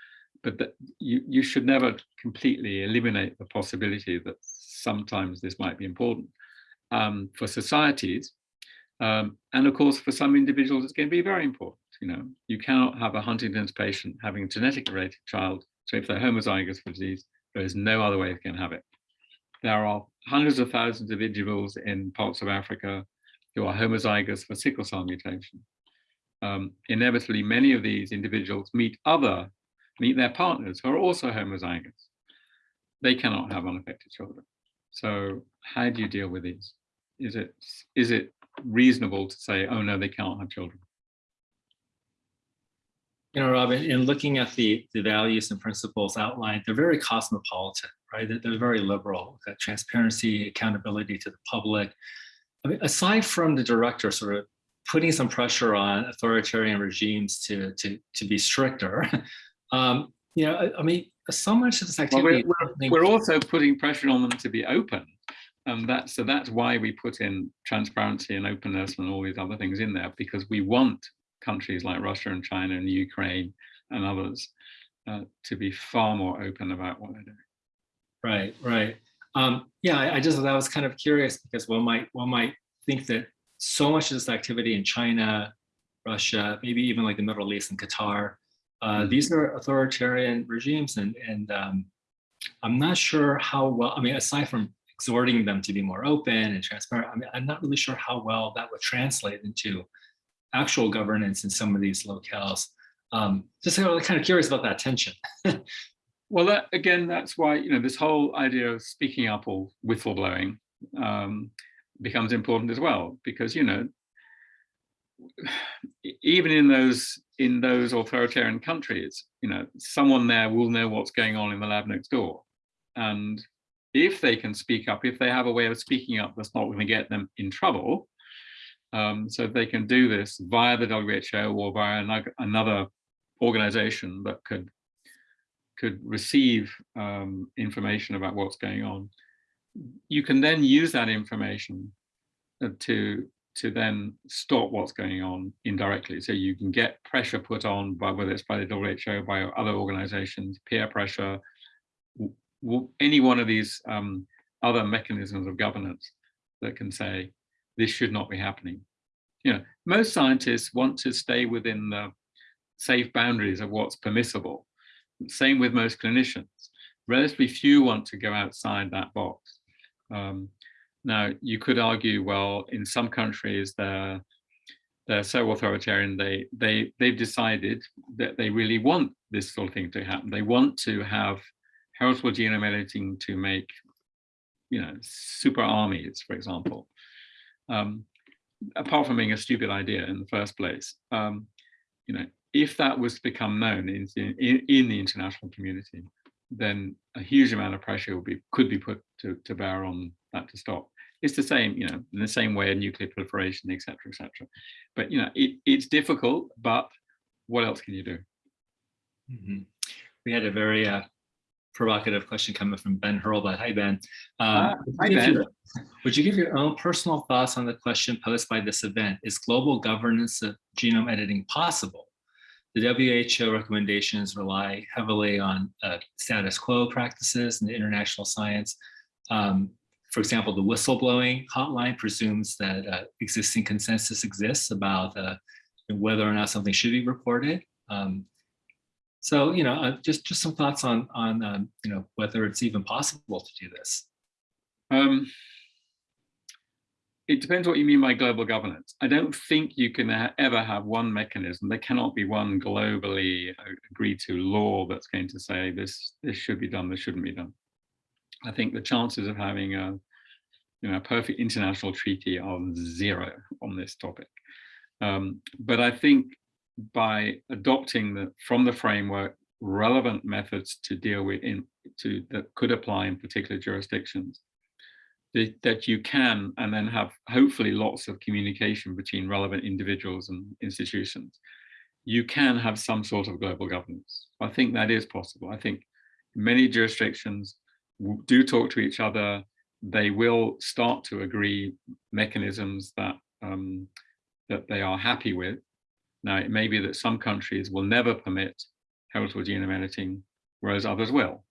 but that you you should never completely eliminate the possibility that sometimes this might be important um, for societies, um, and of course for some individuals it's going to be very important. You know, you cannot have a Huntington's patient having a genetic related child So if they're homozygous for disease, there is no other way they can have it. There are hundreds of thousands of individuals in parts of Africa who are homozygous for sickle cell mutation. Um, inevitably, many of these individuals meet other, meet their partners who are also homozygous. They cannot have unaffected children. So how do you deal with these? Is it, is it reasonable to say, oh no, they cannot have children? You know, Robin, in looking at the, the values and principles outlined, they're very cosmopolitan, right? They're, they're very liberal, got transparency, accountability to the public. I mean, aside from the director sort of putting some pressure on authoritarian regimes to, to, to be stricter, um, you know, I, I, mean, so much of this activity. Well, we're, we're, we're also putting pressure on them to be open. And that's, so that's why we put in transparency and openness and all these other things in there, because we want countries like Russia and China and Ukraine and others uh, to be far more open about what they're doing. Right, right. Um, yeah, I, I, just I was kind of curious because one might one might think that so much of this activity in China, Russia, maybe even like the Middle East and Qatar, uh, these are authoritarian regimes, and and um, I'm not sure how well. I mean, aside from exhorting them to be more open and transparent, I mean, I'm not really sure how well that would translate into actual governance in some of these locales. Um, just kind of curious about that tension. well, that, again, that's why, you know, this whole idea of speaking up or whistleblowing um, becomes important as well, because, you know, even in those in those authoritarian countries, you know, someone there will know what's going on in the lab next door. And if they can speak up, if they have a way of speaking up that's not going to get them in trouble, um, so they can do this via the WHO or via another organization that could could receive um, information about what's going on. You can then use that information uh, to to then stop what's going on indirectly. So you can get pressure put on by whether it's by the WHO, by other organizations, peer pressure, any one of these um, other mechanisms of governance that can say, this should not be happening. You know, most scientists want to stay within the safe boundaries of what's permissible. Same with most clinicians. Relatively few want to go outside that box. Um, now, you could argue, well, in some countries, they're, they're so authoritarian, they, they, they've decided that they really want this sort of thing to happen. They want to have heritable genome editing to make, you know, super armies, for example. Um, apart from being a stupid idea in the first place, um, you know, if that was to become known in, in, in, the international community, then a huge amount of pressure would be could be put to, to bear on that to stop. It's the same, you know, in the same way nuclear proliferation, et cetera, et cetera. But you know, it, it's difficult, but what else can you do? Mm -hmm. We had a very uh, provocative question coming from Ben Hurlbut. Hi, Ben. Um, hi, Ben. Your, would you give your own personal thoughts on the question posed by this event? Is global governance of genome editing possible? The WHO recommendations rely heavily on uh, status quo practices and international science. Um, for example, the whistleblowing hotline presumes that uh, existing consensus exists about uh, whether or not something should be reported. Um, so, you know, uh, just just some thoughts on on um, you know whether it's even possible to do this. Um, it depends what you mean by global governance. I don't think you can ha ever have one mechanism. There cannot be one globally uh, agreed to law that's going to say this this should be done, this shouldn't be done. I think the chances of having a you know a perfect international treaty are zero on this topic. Um, but I think by adopting the from the framework relevant methods to deal with in to that could apply in particular jurisdictions that, you can and then have hopefully lots of communication between relevant individuals and institutions. You can have some sort of global governance. I think that is possible. I think many jurisdictions do talk to each other. They will start to agree mechanisms that um, that they are happy with. Now, it may be that some countries will never permit heritable genome editing, whereas others will.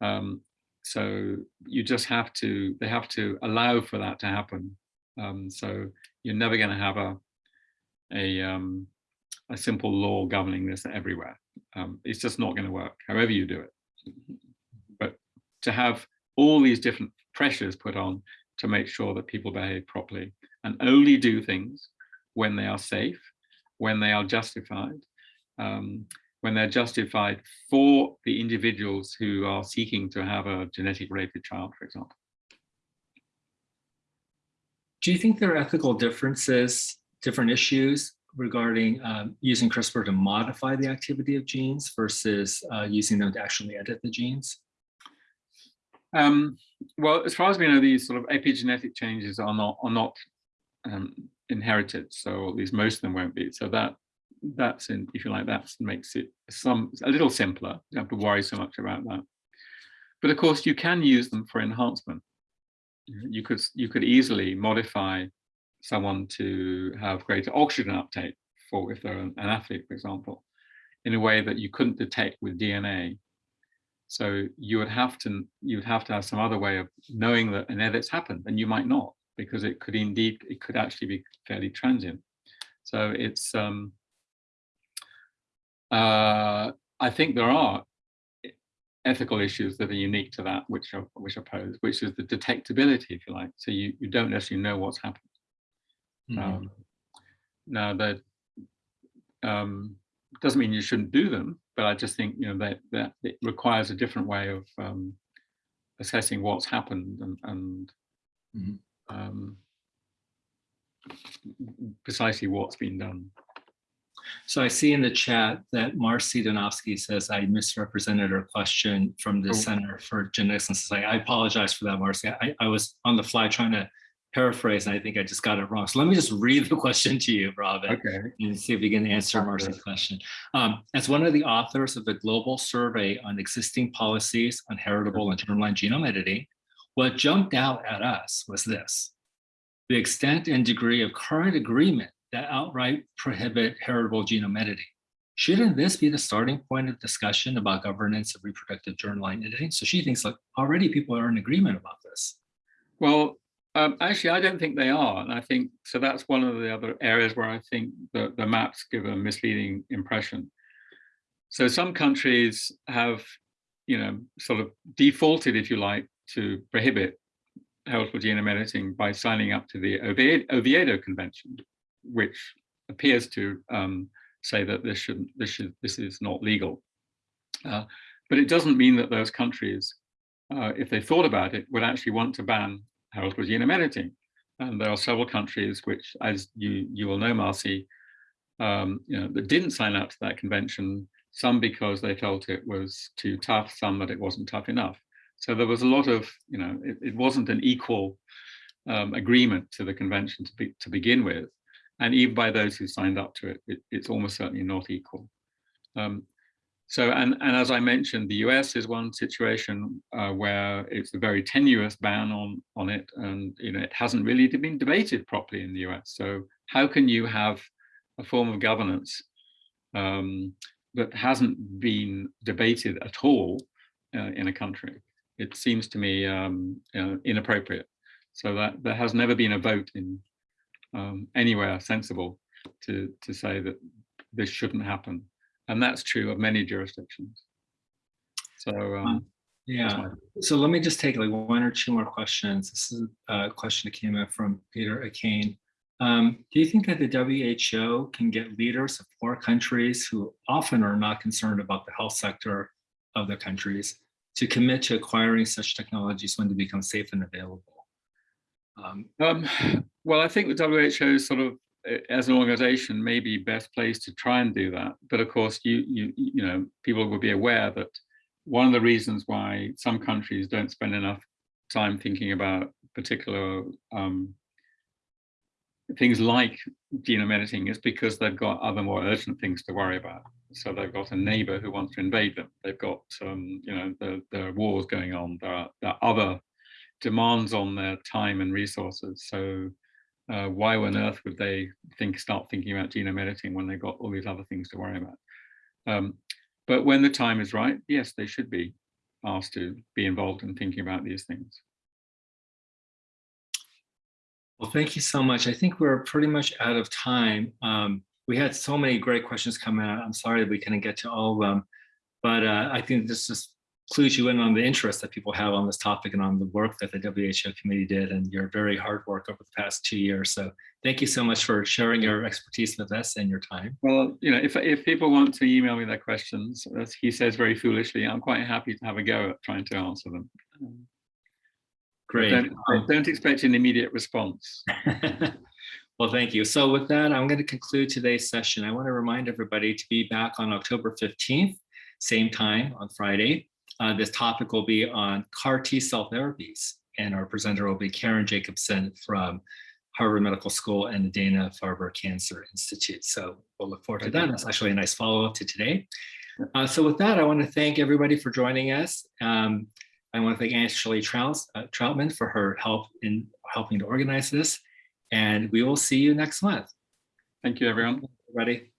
Um, so you just have to, they have to allow for that to happen. Um, so you're never going to have a, a, um, a simple law governing this everywhere. Um, it's just not going to work, however you do it. But to have all these different pressures put on to make sure that people behave properly and only do things when they are safe, when they are justified, um, when they're justified for the individuals who are seeking to have a genetic related child, for example. Do you think there are ethical differences, different issues regarding um, using CRISPR to modify the activity of genes versus uh, using them to actually edit the genes? Um, well, as far as we know, these sort of epigenetic changes are not are not um, inherited, so at least most of them won't be. So that that's in, if you like, that makes it some a little simpler. You don't have to worry so much about that. But of course, you can use them for enhancement. You could you could easily modify someone to have greater oxygen uptake for if they're an athlete, for example, in a way that you couldn't detect with DNA. So you would have to you would have to have some other way of knowing that an edit's happened, and you might not because it could indeed it could actually be fairly transient. So it's um, uh, I think there are ethical issues that are unique to that which are which are posed, which is the detectability, if you like. So you, you don't necessarily know what's happened. Mm -hmm. um, now that um, doesn't mean you shouldn't do them, but I just think you know that that it requires a different way of um, assessing what's happened and, and mm -hmm. um, precisely what's been done. So I see in the chat that Marcy Darnovsky says I misrepresented her question from the oh. Center for Genetics and Society. I apologize for that, Marcy. I, I was on the fly trying to paraphrase, and I think I just got it wrong. So let me just read the question to you, Robin, okay. and see if you can answer Marcy's question. Um, as one of the authors of the global survey on existing policies on heritable and germline genome editing, what jumped out at us was this. The extent and degree of current agreement that outright prohibit heritable genome editing. Shouldn't this be the starting point of discussion about governance of reproductive germline editing? So she thinks like already people are in agreement about this. Well, um, actually, I don't think they are. And I think, so that's one of the other areas where I think the, the maps give a misleading impression. So some countries have, you know, sort of defaulted, if you like, to prohibit heritable genome editing by signing up to the Oviedo Convention, which appears to um, say that this should this should this is not legal. Uh, but it doesn't mean that those countries, uh, if they thought about it, would actually want to ban heritable genome editing. And there are several countries which, as you you will know, Marcy, um, you know, that didn't sign up to that convention. Some because they felt it was too tough, some that it wasn't tough enough. So there was a lot of, you know, it, it wasn't an equal um, agreement to the convention to, be, to begin with and even by those who signed up to it, it it's almost certainly not equal. Um, so, and, and as I mentioned, the US is one situation uh, where it's a very tenuous ban on, on it, and you know it hasn't really been debated properly in the US. So how can you have a form of governance um, that hasn't been debated at all uh, in a country? It seems to me um, uh, inappropriate. So that there has never been a vote in um, anywhere sensible to, to say that this shouldn't happen. And that's true of many jurisdictions. So um, yeah, so let me just take like one or two more questions. This is a question that came in from Peter Akane. Um, do you think that the WHO can get leaders of poor countries who often are not concerned about the health sector of their countries to commit to acquiring such technologies when they become safe and available? Um, um, well, I think the WHO sort of, eh, as an organization, may be best placed to try and do that. But of course, you you you know, people will be aware that one of the reasons why some countries don't spend enough time thinking about particular um, things like genome editing is because they've got other more urgent things to worry about. So they've got a neighbor who wants to invade them. They've got, um, you know, there are wars going on. There are, there are other demands on their time and resources. So uh, why on earth would they think start thinking about genome editing when they've got all these other things to worry about? Um, but when the time is right, yes, they should be asked to be involved in thinking about these things. Well, thank you so much. I think we're pretty much out of time. Um, we had so many great questions coming out. I'm sorry that we couldn't get to all of them, but uh, I think this just clues you in on the interest that people have on this topic and on the work that the WHO committee did and your very hard work over the past two years. So thank you so much for sharing your expertise with us and your time. Well, you know, if, if people want to email me their questions, as he says very foolishly, I'm quite happy to have a go at trying to answer them. Great. Don't, Um, don't expect an immediate response. Well, thank you. So with that, I'm going to conclude today's session. I want to remind everybody to be back on October 15th, same time on Friday. Uh, this topic will be on CAR T cell therapies, and our presenter will be Caron Jacobson from Harvard Medical School and the Dana-Farber Cancer Institute. So we'll look forward to that. That's actually a nice follow-up to today. Uh, so with that, I want to thank everybody for joining us. Um, I want to thank Ashley Trout, uh, Troutman for her help in helping to organize this. And we will see you next month. Thank you, everyone. Everybody.